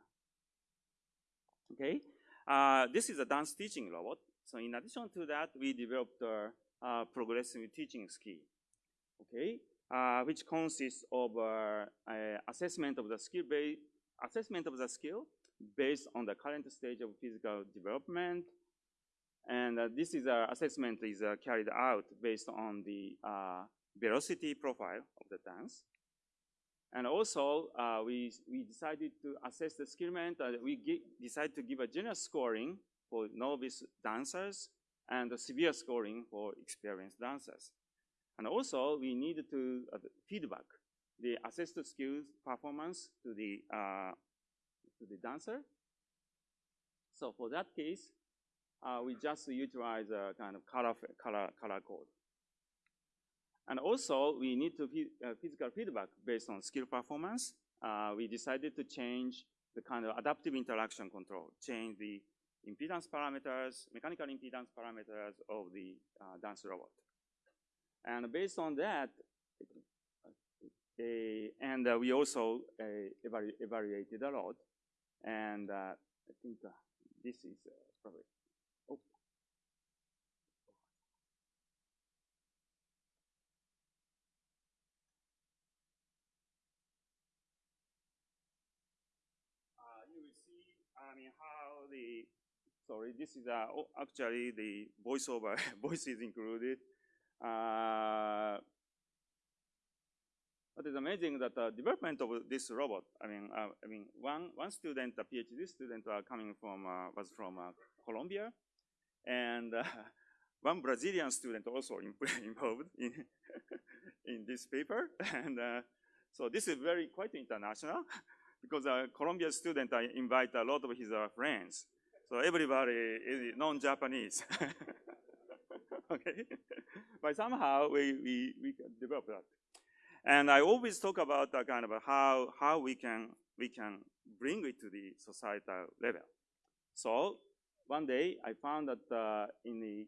Okay, uh, this is a dance teaching robot. So in addition to that, we developed a, a progressive teaching skill. Okay, uh, which consists of uh, assessment of the skill-based assessment of the skill based on the current stage of physical development. And uh, this is uh, assessment is uh, carried out based on the uh, velocity profile of the dance. And also, uh, we, we decided to assess the skill uh, we decided to give a general scoring for novice dancers and a severe scoring for experienced dancers. And also, we needed to feedback the assessed skills performance to the, uh, to the dancer. So for that case, uh, we just utilize a kind of color, color, color code. And also, we need to uh, physical feedback based on skill performance. Uh, we decided to change the kind of adaptive interaction control, change the impedance parameters, mechanical impedance parameters of the uh, dance robot. And based on that, and uh, we also uh, evalu evaluated a lot. And uh, I think uh, this is probably oh you will see I mean, how the, sorry, this is uh, actually the voiceover, [LAUGHS] voice is included. Uh, what is amazing that the development of this robot, I mean, uh, I mean, one, one student, a PhD student uh, coming from, uh, was from uh, Colombia, and uh, [LAUGHS] one Brazilian student also [LAUGHS] involved in, [LAUGHS] in this paper. And uh, so this is very quite international because a Columbia student, I invite a lot of his friends. So everybody is non-Japanese. okay? but somehow we, we, we develop that. And I always talk about uh, kind of how, how we can, we can bring it to the societal level. So one day I found that uh, in the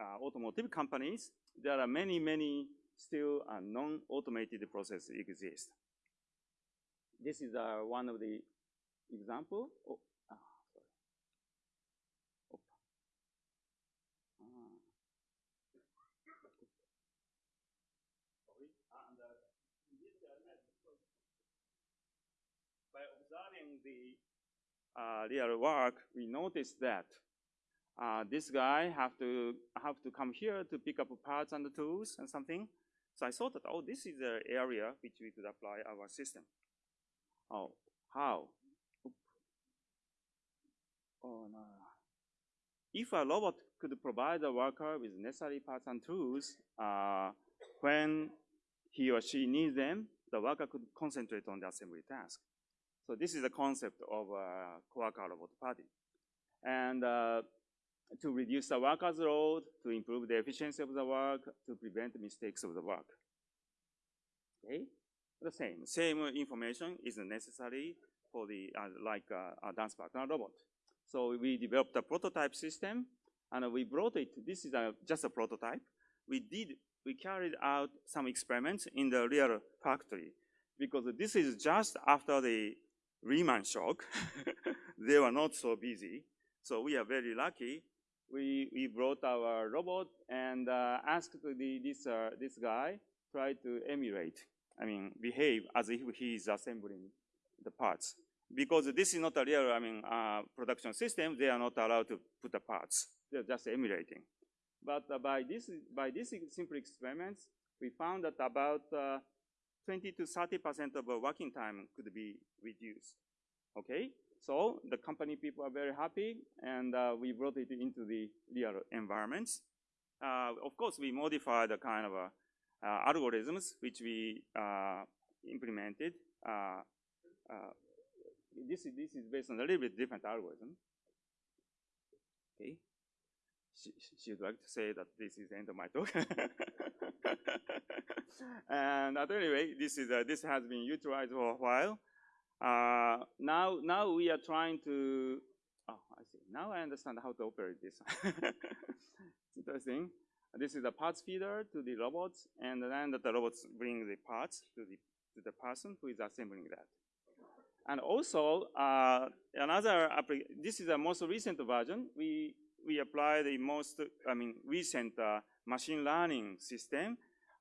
uh, automotive companies, there are many, many still uh, non-automated processes exist. This is uh, one of the example. Oh, ah, sorry. Oh. Ah. And, uh, by observing the uh, real work, we noticed that uh, this guy have to have to come here to pick up parts and tools and something. So I thought that, oh, this is the area which we could apply our system. Oh, how? Oh, no. If a robot could provide the worker with necessary parts and tools, uh, when he or she needs them, the worker could concentrate on the assembly task. So this is the concept of a Coworker robot PaDY. And uh, to reduce the worker's load, to improve the efficiency of the work, to prevent mistakes of the work. Okay? the same. Same information is necessary for the, uh, like uh, a dance partner robot. So we developed a prototype system and we brought it, this is a, just a prototype. We did, we carried out some experiments in the real factory because this is just after the Lehman shock. [LAUGHS] they were not so busy. So we are very lucky. We, we brought our robot and uh, asked the, this, uh, this guy try to emulate I mean, behave as if he is assembling the parts. Because this is not a real, I mean, uh, production system, they are not allowed to put the parts. They're just emulating. But uh, by this, by these simple experiments, we found that about uh, 20 to 30% of working time could be reduced. Okay, so the company people are very happy, and uh, we brought it into the real environments. Uh, of course, we modified the kind of a uh, algorithms which we uh, implemented. Uh, this, is, this is based on a little bit different algorithm. Okay. She, she would like to say that this is the end of my talk. [LAUGHS] and at any rate, this is uh, this has been utilized for a while. Uh, now, now we are trying to. Oh, I see. Now I understand how to operate this. [LAUGHS] interesting. This is the parts feeder to the robots, and then the robots bring the parts to the, to the person who is assembling that. And also, uh, another, this is the most recent version. We, we apply the most, I mean, recent uh, machine learning system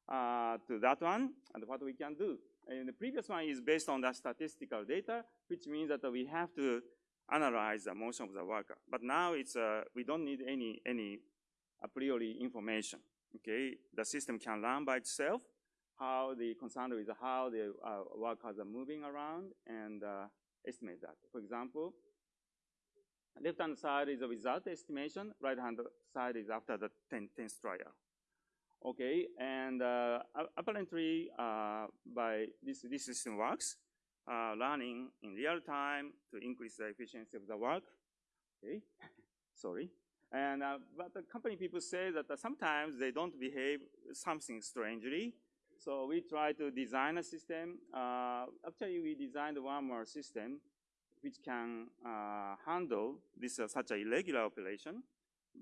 uh, to that one, and what we can do. And the previous one is based on the statistical data, which means that we have to analyze the motion of the worker. But now it's, uh, we don't need any, any a priori information. Okay, the system can learn by itself how the concern is how the uh, workers are moving around and uh, estimate that. For example, left-hand side is a result estimation, right-hand side is after the 10, 10th trial. Okay, and uh, apparently uh, by this, system works, uh, learning in real time to increase the efficiency of the work. Okay, [LAUGHS] sorry. And, but the company people say that sometimes they don't behave something strangely. So we try to design a system. Actually, we designed one more system, which can uh, handle this uh, such a irregular operation,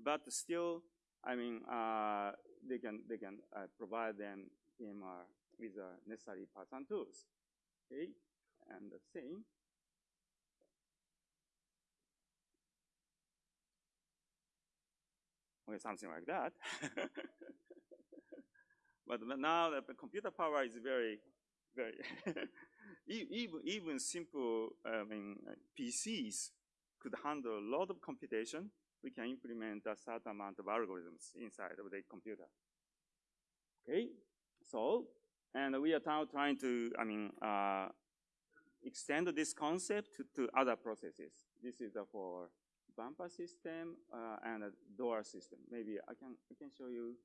but still, I mean, uh, they can they can uh, provide them PMR with the necessary parts and tools. Okay, and the same. Okay, something like that. [LAUGHS] but now that the computer power is very, very [LAUGHS] even even simple I mean PCs could handle a lot of computation. We can implement a certain amount of algorithms inside of the computer. Okay, so and we are now trying to I mean uh, extend this concept to, to, other processes. This is for bumper system uh, and door system. Maybe I can I can show you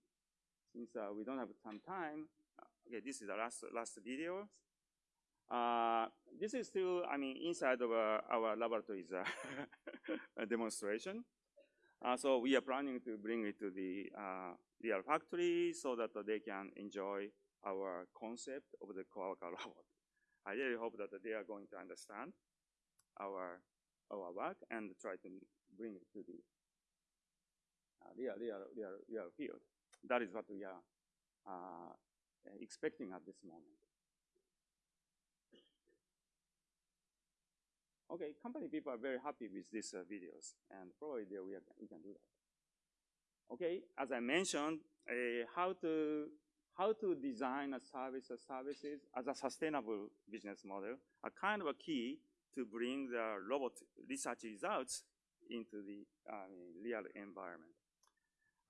since uh, we don't have some time. Okay, this is the last last video. Uh, this is still, I mean, inside of our, our laboratories uh, [LAUGHS] demonstration. Uh, so we are planning to bring it to the uh, real factory so that they can enjoy our concept of the Coworker [LAUGHS] robot. I really hope that they are going to understand our our work and try to bring it to the uh, real, real, real, real field. That is what we are uh, expecting at this moment. Okay, company people are very happy with these uh, videos, and probably there we, are, we can do that. Okay, as I mentioned, uh, how to how to design a service or services as a sustainable business model are kind of a key to bring the robot research results into the uh, real environment.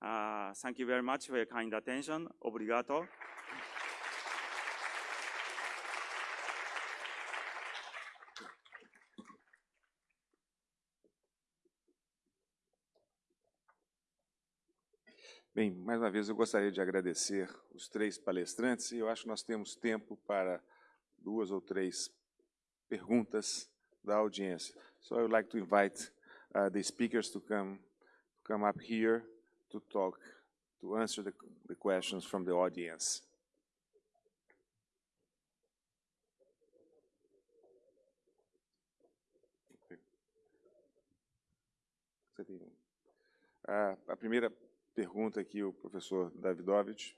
Uh, thank you very much for your kind attention. Obrigado. Bem, mais uma vez eu gostaria de agradecer os três palestrantes e eu acho que nós temos tempo para duas ou três perguntas da audiência. So I would like to invite uh, the speakers to come to come up here to talk to answer the, the questions from the audience. Uh, a primeira pergunta aqui o professor Davidovich.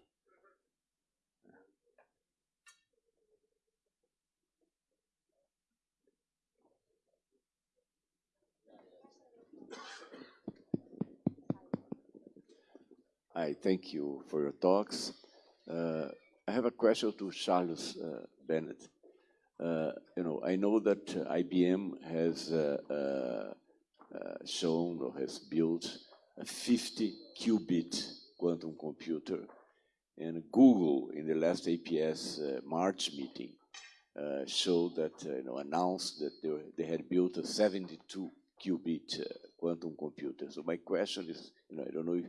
Hi, thank you for your talks. Uh, I have a question to Charles uh, Bennett. Uh, you know, I know that IBM has uh, uh, uh, shown or has built a 50 qubit quantum computer. And Google, in the last APS uh, March meeting, uh, showed that, uh, you know, announced that they, were, they, had built a 72 qubit uh, quantum computer. So my question is, you know, I don't know if,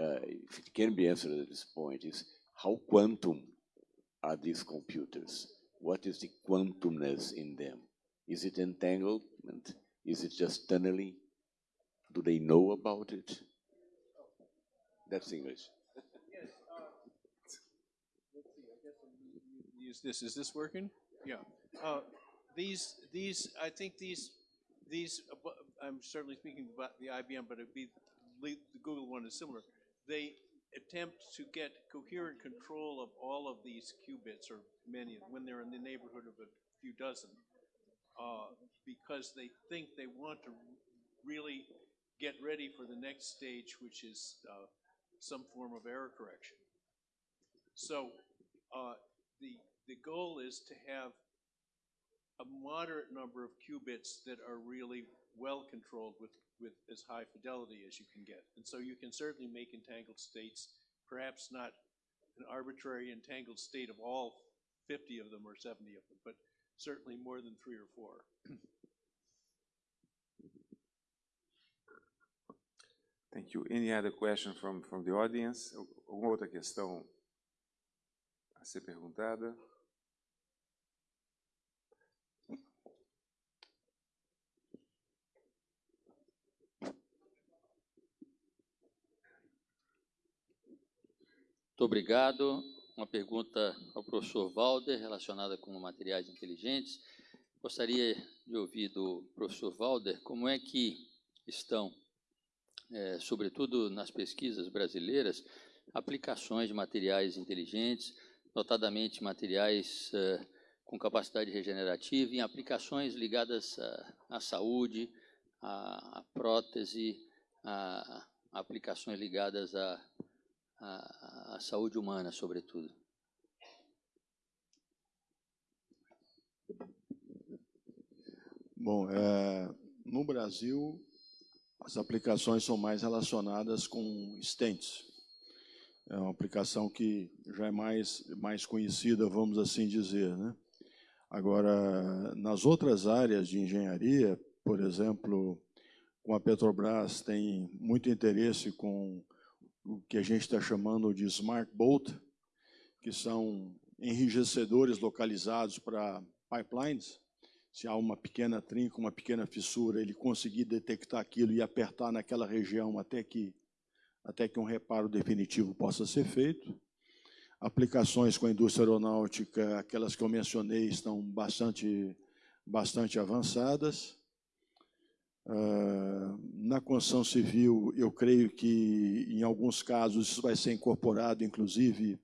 uh, if it can be answered at this point, is how quantum are these computers? What is the quantumness in them? Is it entanglement? Is it just tunneling? Do they know about it? That's English. Yes. Uh, let's see. I guess I'm use this. Is this working? Yeah. Uh, these, these, I think these, these. I'm certainly speaking about the IBM, but it'd be the Google one is similar. They attempt to get coherent control of all of these qubits, or many, when they're in the neighborhood of a few dozen, uh, because they think they want to really get ready for the next stage, which is uh, some form of error correction. So uh, the, the goal is to have a moderate number of qubits that are really well controlled with, with as high fidelity as you can get. And so you can certainly make entangled states, perhaps not an arbitrary entangled state of all 50 of them or 70 of them, but certainly more than three or four. [CLEARS THROAT] Thank you. Any other question from, from the audience? Alguma outra questão a ser perguntada? Muito obrigado. Uma pergunta ao professor Valder relacionada com materiais inteligentes. Gostaria de ouvir do professor Valder como é que estão, eh, sobretudo nas pesquisas brasileiras, aplicações de materiais inteligentes, notadamente materiais eh, com capacidade regenerativa, em aplicações ligadas à, saúde, à, prótese, a aplicações ligadas à, à, à saúde humana, sobretudo. Bom, é, no Brasil, as aplicações são mais relacionadas com stents. É uma aplicação que já é mais, mais conhecida, vamos assim dizer. Né? Agora, nas outras áreas de engenharia, por exemplo, com a Petrobras tem muito interesse com o que a gente está chamando de Smart Bolt, que são enrijecedores localizados para pipelines, se há uma pequena trinca, uma pequena fissura, ele conseguir detectar aquilo e apertar naquela região até que, até que um reparo definitivo possa ser feito. Aplicações com a indústria aeronáutica, aquelas que eu mencionei, estão bastante, bastante avançadas. Uh, na construção civil, eu creio que, em alguns casos, isso vai ser incorporado, inclusive,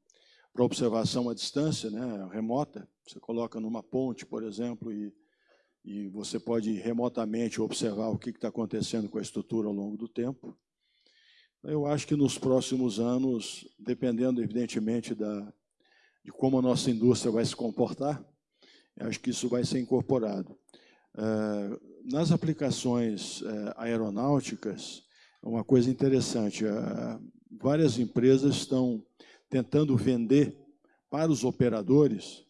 para observação à distância, né, remota. Você coloca numa ponte, por exemplo, e e você pode remotamente observar o que está acontecendo com a estrutura ao longo do tempo. Eu acho que nos próximos anos, dependendo evidentemente da, de como a nossa indústria vai se comportar, acho que isso vai ser incorporado. Uh, nas aplicações uh, aeronáuticas, uma coisa interessante, uh, várias empresas estão tentando vender para os operadores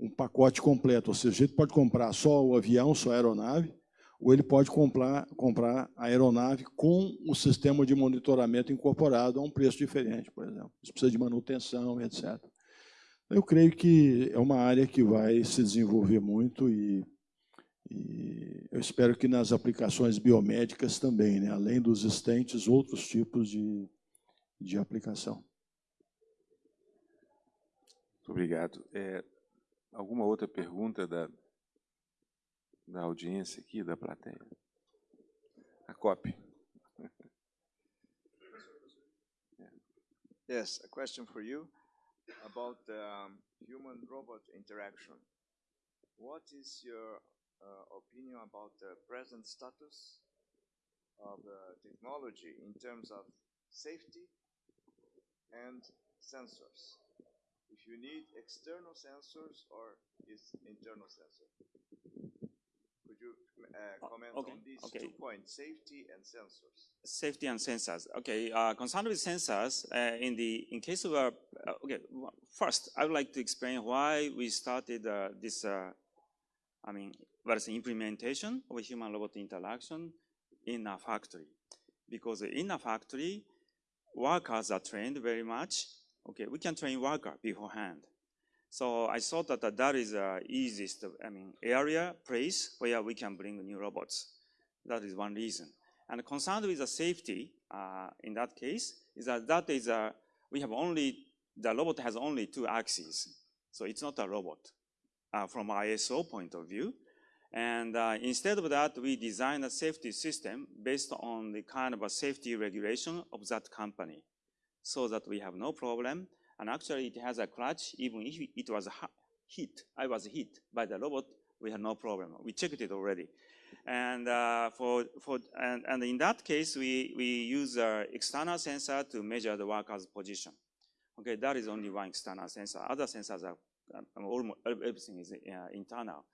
um pacote completo, ou seja, ele pode comprar só o avião, só a aeronave, ou ele pode comprar, comprar a aeronave com o sistema de monitoramento incorporado a um preço diferente, por exemplo. Isso precisa de manutenção, etc. Eu creio que é uma área que vai se desenvolver muito e, e eu espero que nas aplicações biomédicas também, né? além dos estentes, outros tipos de, de aplicação. Muito obrigado. É, Alguma outra pergunta da, da audiência aqui, da plateia? A COP. [LAUGHS] Yes, a question for you about um, human-robot interaction. What is your uh, opinion about the present status of uh, technology in terms of safety and sensors? If you need external sensors or is internal sensor? Could you uh, comment okay, on these okay. two points, safety and sensors? Safety and sensors. Okay, uh, concerned with sensors, uh, in the in case of uh, okay, first I would like to explain why we started uh, this. Uh, I mean, what is the implementation of human-robot interaction in a factory? Because in a factory, workers are trained very much Okay, we can train worker beforehand. So I thought that that is the easiest, I mean, area, place where we can bring new robots. That is one reason. And concerned with the safety, uh, in that case, is that that is a, we have only, the robot has only two axes. So it's not a robot uh, from ISO point of view. And uh, instead of that, we design a safety system based on the kind of a safety regulation of that company so that we have no problem. And actually it has a clutch, even if it was hit, I was hit by the robot, we had no problem. We checked it already. And uh, for, for and, and in that case, we, we use an external sensor to measure the worker's position. Okay, that is only one external sensor. Other sensors are um, almost everything is uh, internal.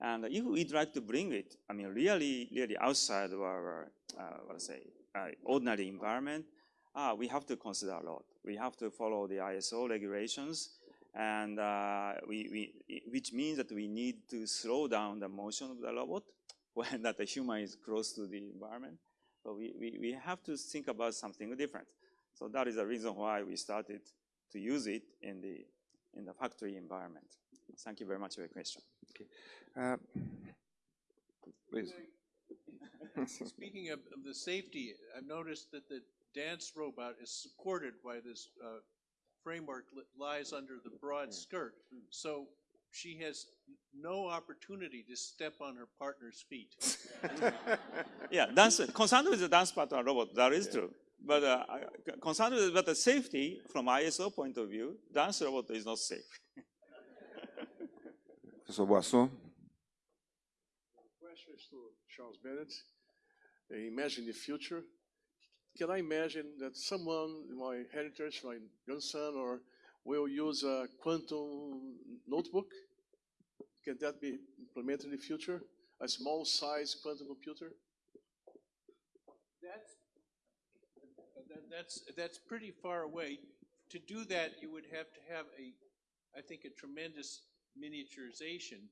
And if we'd like to bring it, I mean, really, really outside of our, uh, what I say, uh, ordinary environment, ah, we have to consider a lot. We have to follow the ISO regulations, and uh, we, we, which means that we need to slow down the motion of the robot [LAUGHS] when that the human is close to the environment. So we, we, we have to think about something different. So that is the reason why we started to use it in the, in the factory environment. Thank you very much for your question. Okay. Uh, please. [LAUGHS] Speaking of, of the safety, I've noticed that the dance robot is supported by this uh, framework that lies under the broad skirt. So she has no opportunity to step on her partner's feet. [LAUGHS] Yeah, dance, concerned with the dance partner robot, that is true. But uh, concerned with but the safety from ISO point of view, dance robot is not safe. [LAUGHS] Professor Boasson? Questions to Charles Bennett. Imagine the future. Can I imagine that someone, my heritage, my grandson, or will use a quantum notebook? Can that be implemented in the future? A small size quantum computer? That's, that's, that's pretty far away. To do that, you would have to have a, I think, a tremendous miniaturization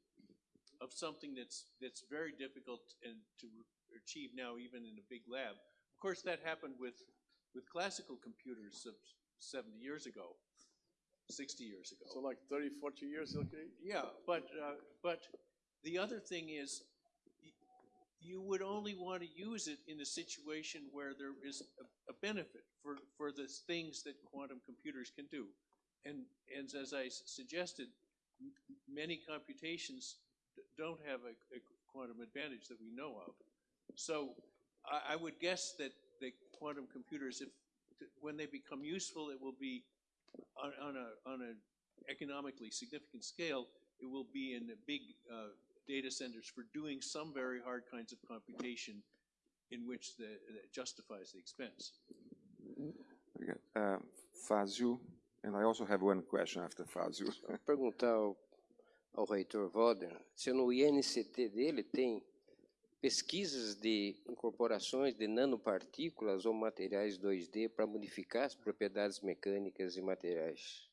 of something that's, that's very difficult and to achieve now even in a big lab. Of course, that happened with, with classical computers seventy years ago, sixty years ago. So like 30, 40 years, okay? Yeah, but, uh, but the other thing is, you would only want to use it in a situation where there is a, a benefit for, for the things that quantum computers can do. And, and as I s- suggested, many computations d- don't have a, a quantum advantage that we know of. So I, I would guess that the quantum computers, if, when they become useful, it will be on, on a, on an economically significant scale, it will be in the big uh, data centers for doing some very hard kinds of computation in which the, that justifies the expense. Obrigado. Uh, Fazzio, and I also have one question after Fazzio. perguntar ao, ao reitor Valder se no INCT dele tem pesquisas de incorporações de nanopartículas ou materiais 2D para modificar as propriedades mecânicas e materiais.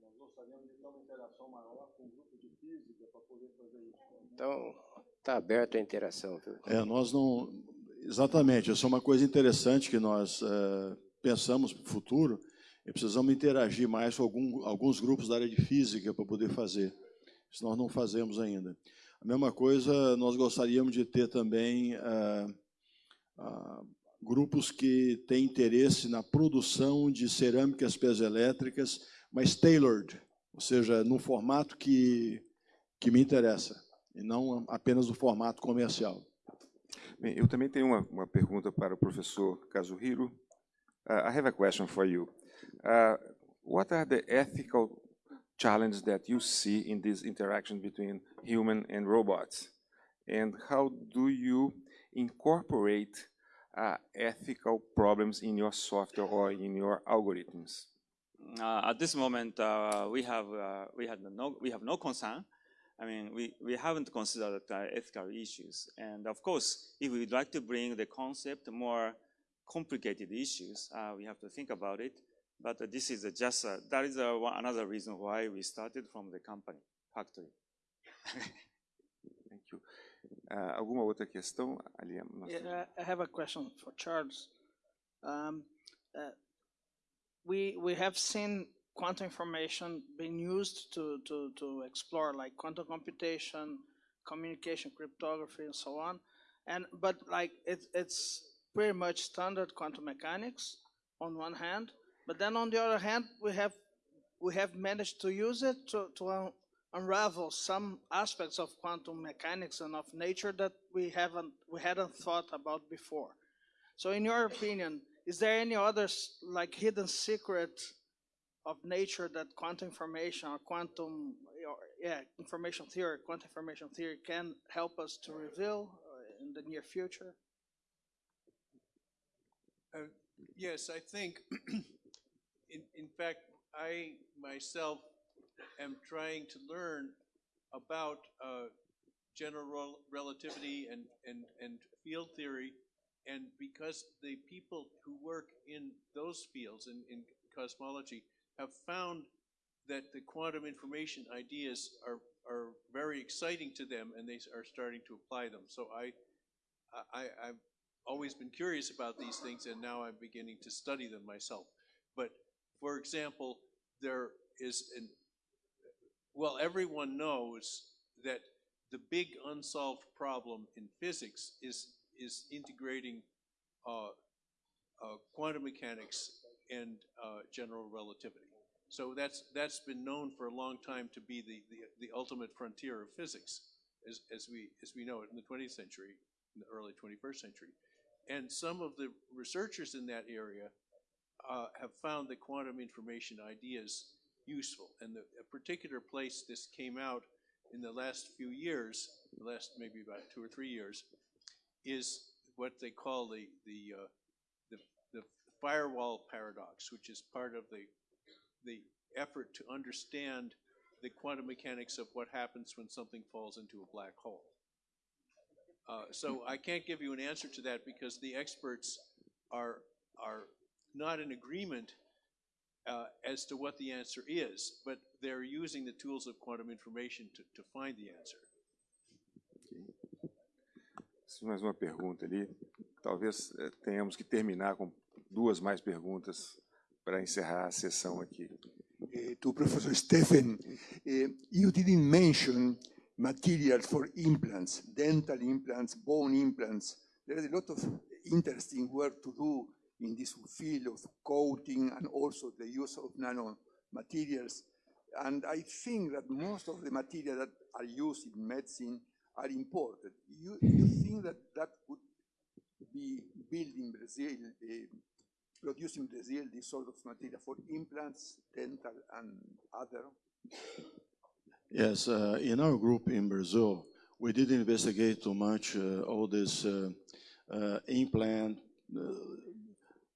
Nós gostaríamos de ter uma interação maior com o grupo de física para poder fazer isso. Então, está aberto à interação, viu? É, nós não. Exatamente, isso é uma coisa interessante que nós eh, pensamos para o futuro e precisamos interagir mais com algum, alguns grupos da área de física para poder fazer. Isso nós não fazemos ainda. A mesma coisa, nós gostaríamos de ter também ah, ah, grupos que têm interesse na produção de cerâmicas piezoelétricas, mas tailored, ou seja, no formato que, que me interessa, e não apenas no formato comercial. Bem, eu também tenho uma, uma pergunta para o professor Kazuhiro. Uh, I have a question for you. Uh, what are the ethical challenges that you see in this interaction between human and robots? And how do you incorporate uh, ethical problems in your software or in your algorithms? Uh, at this moment, uh, we have uh, we no we have no concern. I mean, we, we haven't considered ethical issues, and of course, if we'd like to bring the concept more complicated issues, uh, we have to think about it. But uh, this is uh, just uh, that is uh, one, another reason why we started from the company factory. [LAUGHS] Thank you. Uh, alguma outra questão? Ali, Yeah, I I have a question for Charles. Um, uh, we we have seen quantum information being used to, to, to explore like quantum computation, communication, cryptography, and so on. And but like it, it's pretty much standard quantum mechanics on one hand, but then on the other hand, we have we have managed to use it to, to un- unravel some aspects of quantum mechanics and of nature that we haven't we hadn't thought about before. So, in your opinion, is there any other like hidden secret of nature that quantum information or quantum or, yeah information theory, quantum information theory can help us to reveal uh, in the near future? Uh, Yes, I think, [CLEARS THROAT] in, fact, I myself am trying to learn about uh, general relativity and, and, and field theory. And because the people who work in those fields, in, in cosmology, have found that the quantum information ideas are, are very exciting to them and they are starting to apply them. So I, I, I've always been curious about these things and now I'm beginning to study them myself. But for example, there is an, well, everyone knows that the big unsolved problem in physics is, is integrating uh, uh, quantum mechanics and uh, general relativity. So that's, that's been known for a long time to be the, the, the ultimate frontier of physics, as, as we, as we know it in the 20th century, in the early 21st century. And some of the researchers in that area uh, have found the quantum information ideas useful. And the, a particular place this came out in the last few years, the last maybe about two or three years, is what they call the, the, uh, the, the firewall paradox, which is part of the, the effort to understand the quantum mechanics of what happens when something falls into a black hole. Uh, so I can't give you an answer to that because the experts are, are not in agreement uh, as to what the answer is, but they're using the tools of quantum information to, to find the answer. Mais uma pergunta ali. Talvez eh, tenhamos que terminar com duas mais perguntas para encerrar a sessão aqui. Uh, to Professor Steffen, uh, you didn't mention materials for implants, dental implants, bone implants. There is a lot of interesting work to do in this field of coating and also the use of nanomaterials. And I think that most of the materials that are used in medicine are imported. You, you think that that could be built in Brazil, uh, produced in Brazil, this sort of material for implants, dental, and other? Yes, uh, in our group in Brazil, we didn't investigate too much uh, all this uh, uh implant.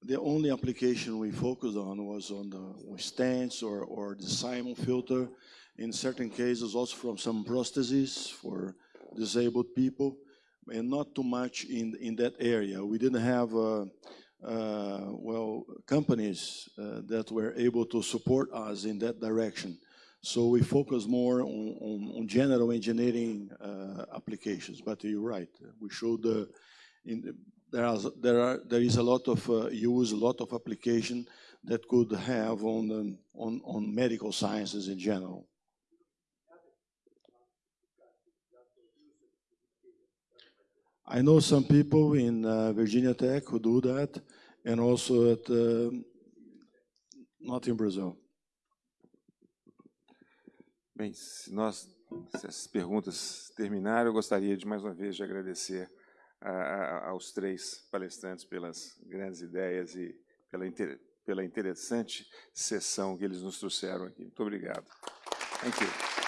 Uh, the only application we focused on was on the stents or, or the Simon filter. In certain cases, also from some prostheses for disabled people, and not too much in, in that area. We didn't have, uh, well, companies that were able to support us in that direction. So we focus more on, on, on general engineering uh, applications. But you're right. We showed uh, in, there, are, there, are, there is a lot of uh, use, a lot of application that could have on, the, on, on medical sciences in general. I know some people in uh, Virginia Tech who do that, and also at, uh, not in Brazil. Bem, se, nós, se as perguntas terminaram, eu gostaria de mais uma vez de agradecer a, a, aos três palestrantes pelas grandes ideias e pela, inter, pela interessante sessão que eles nos trouxeram aqui. Muito obrigado. Thank you.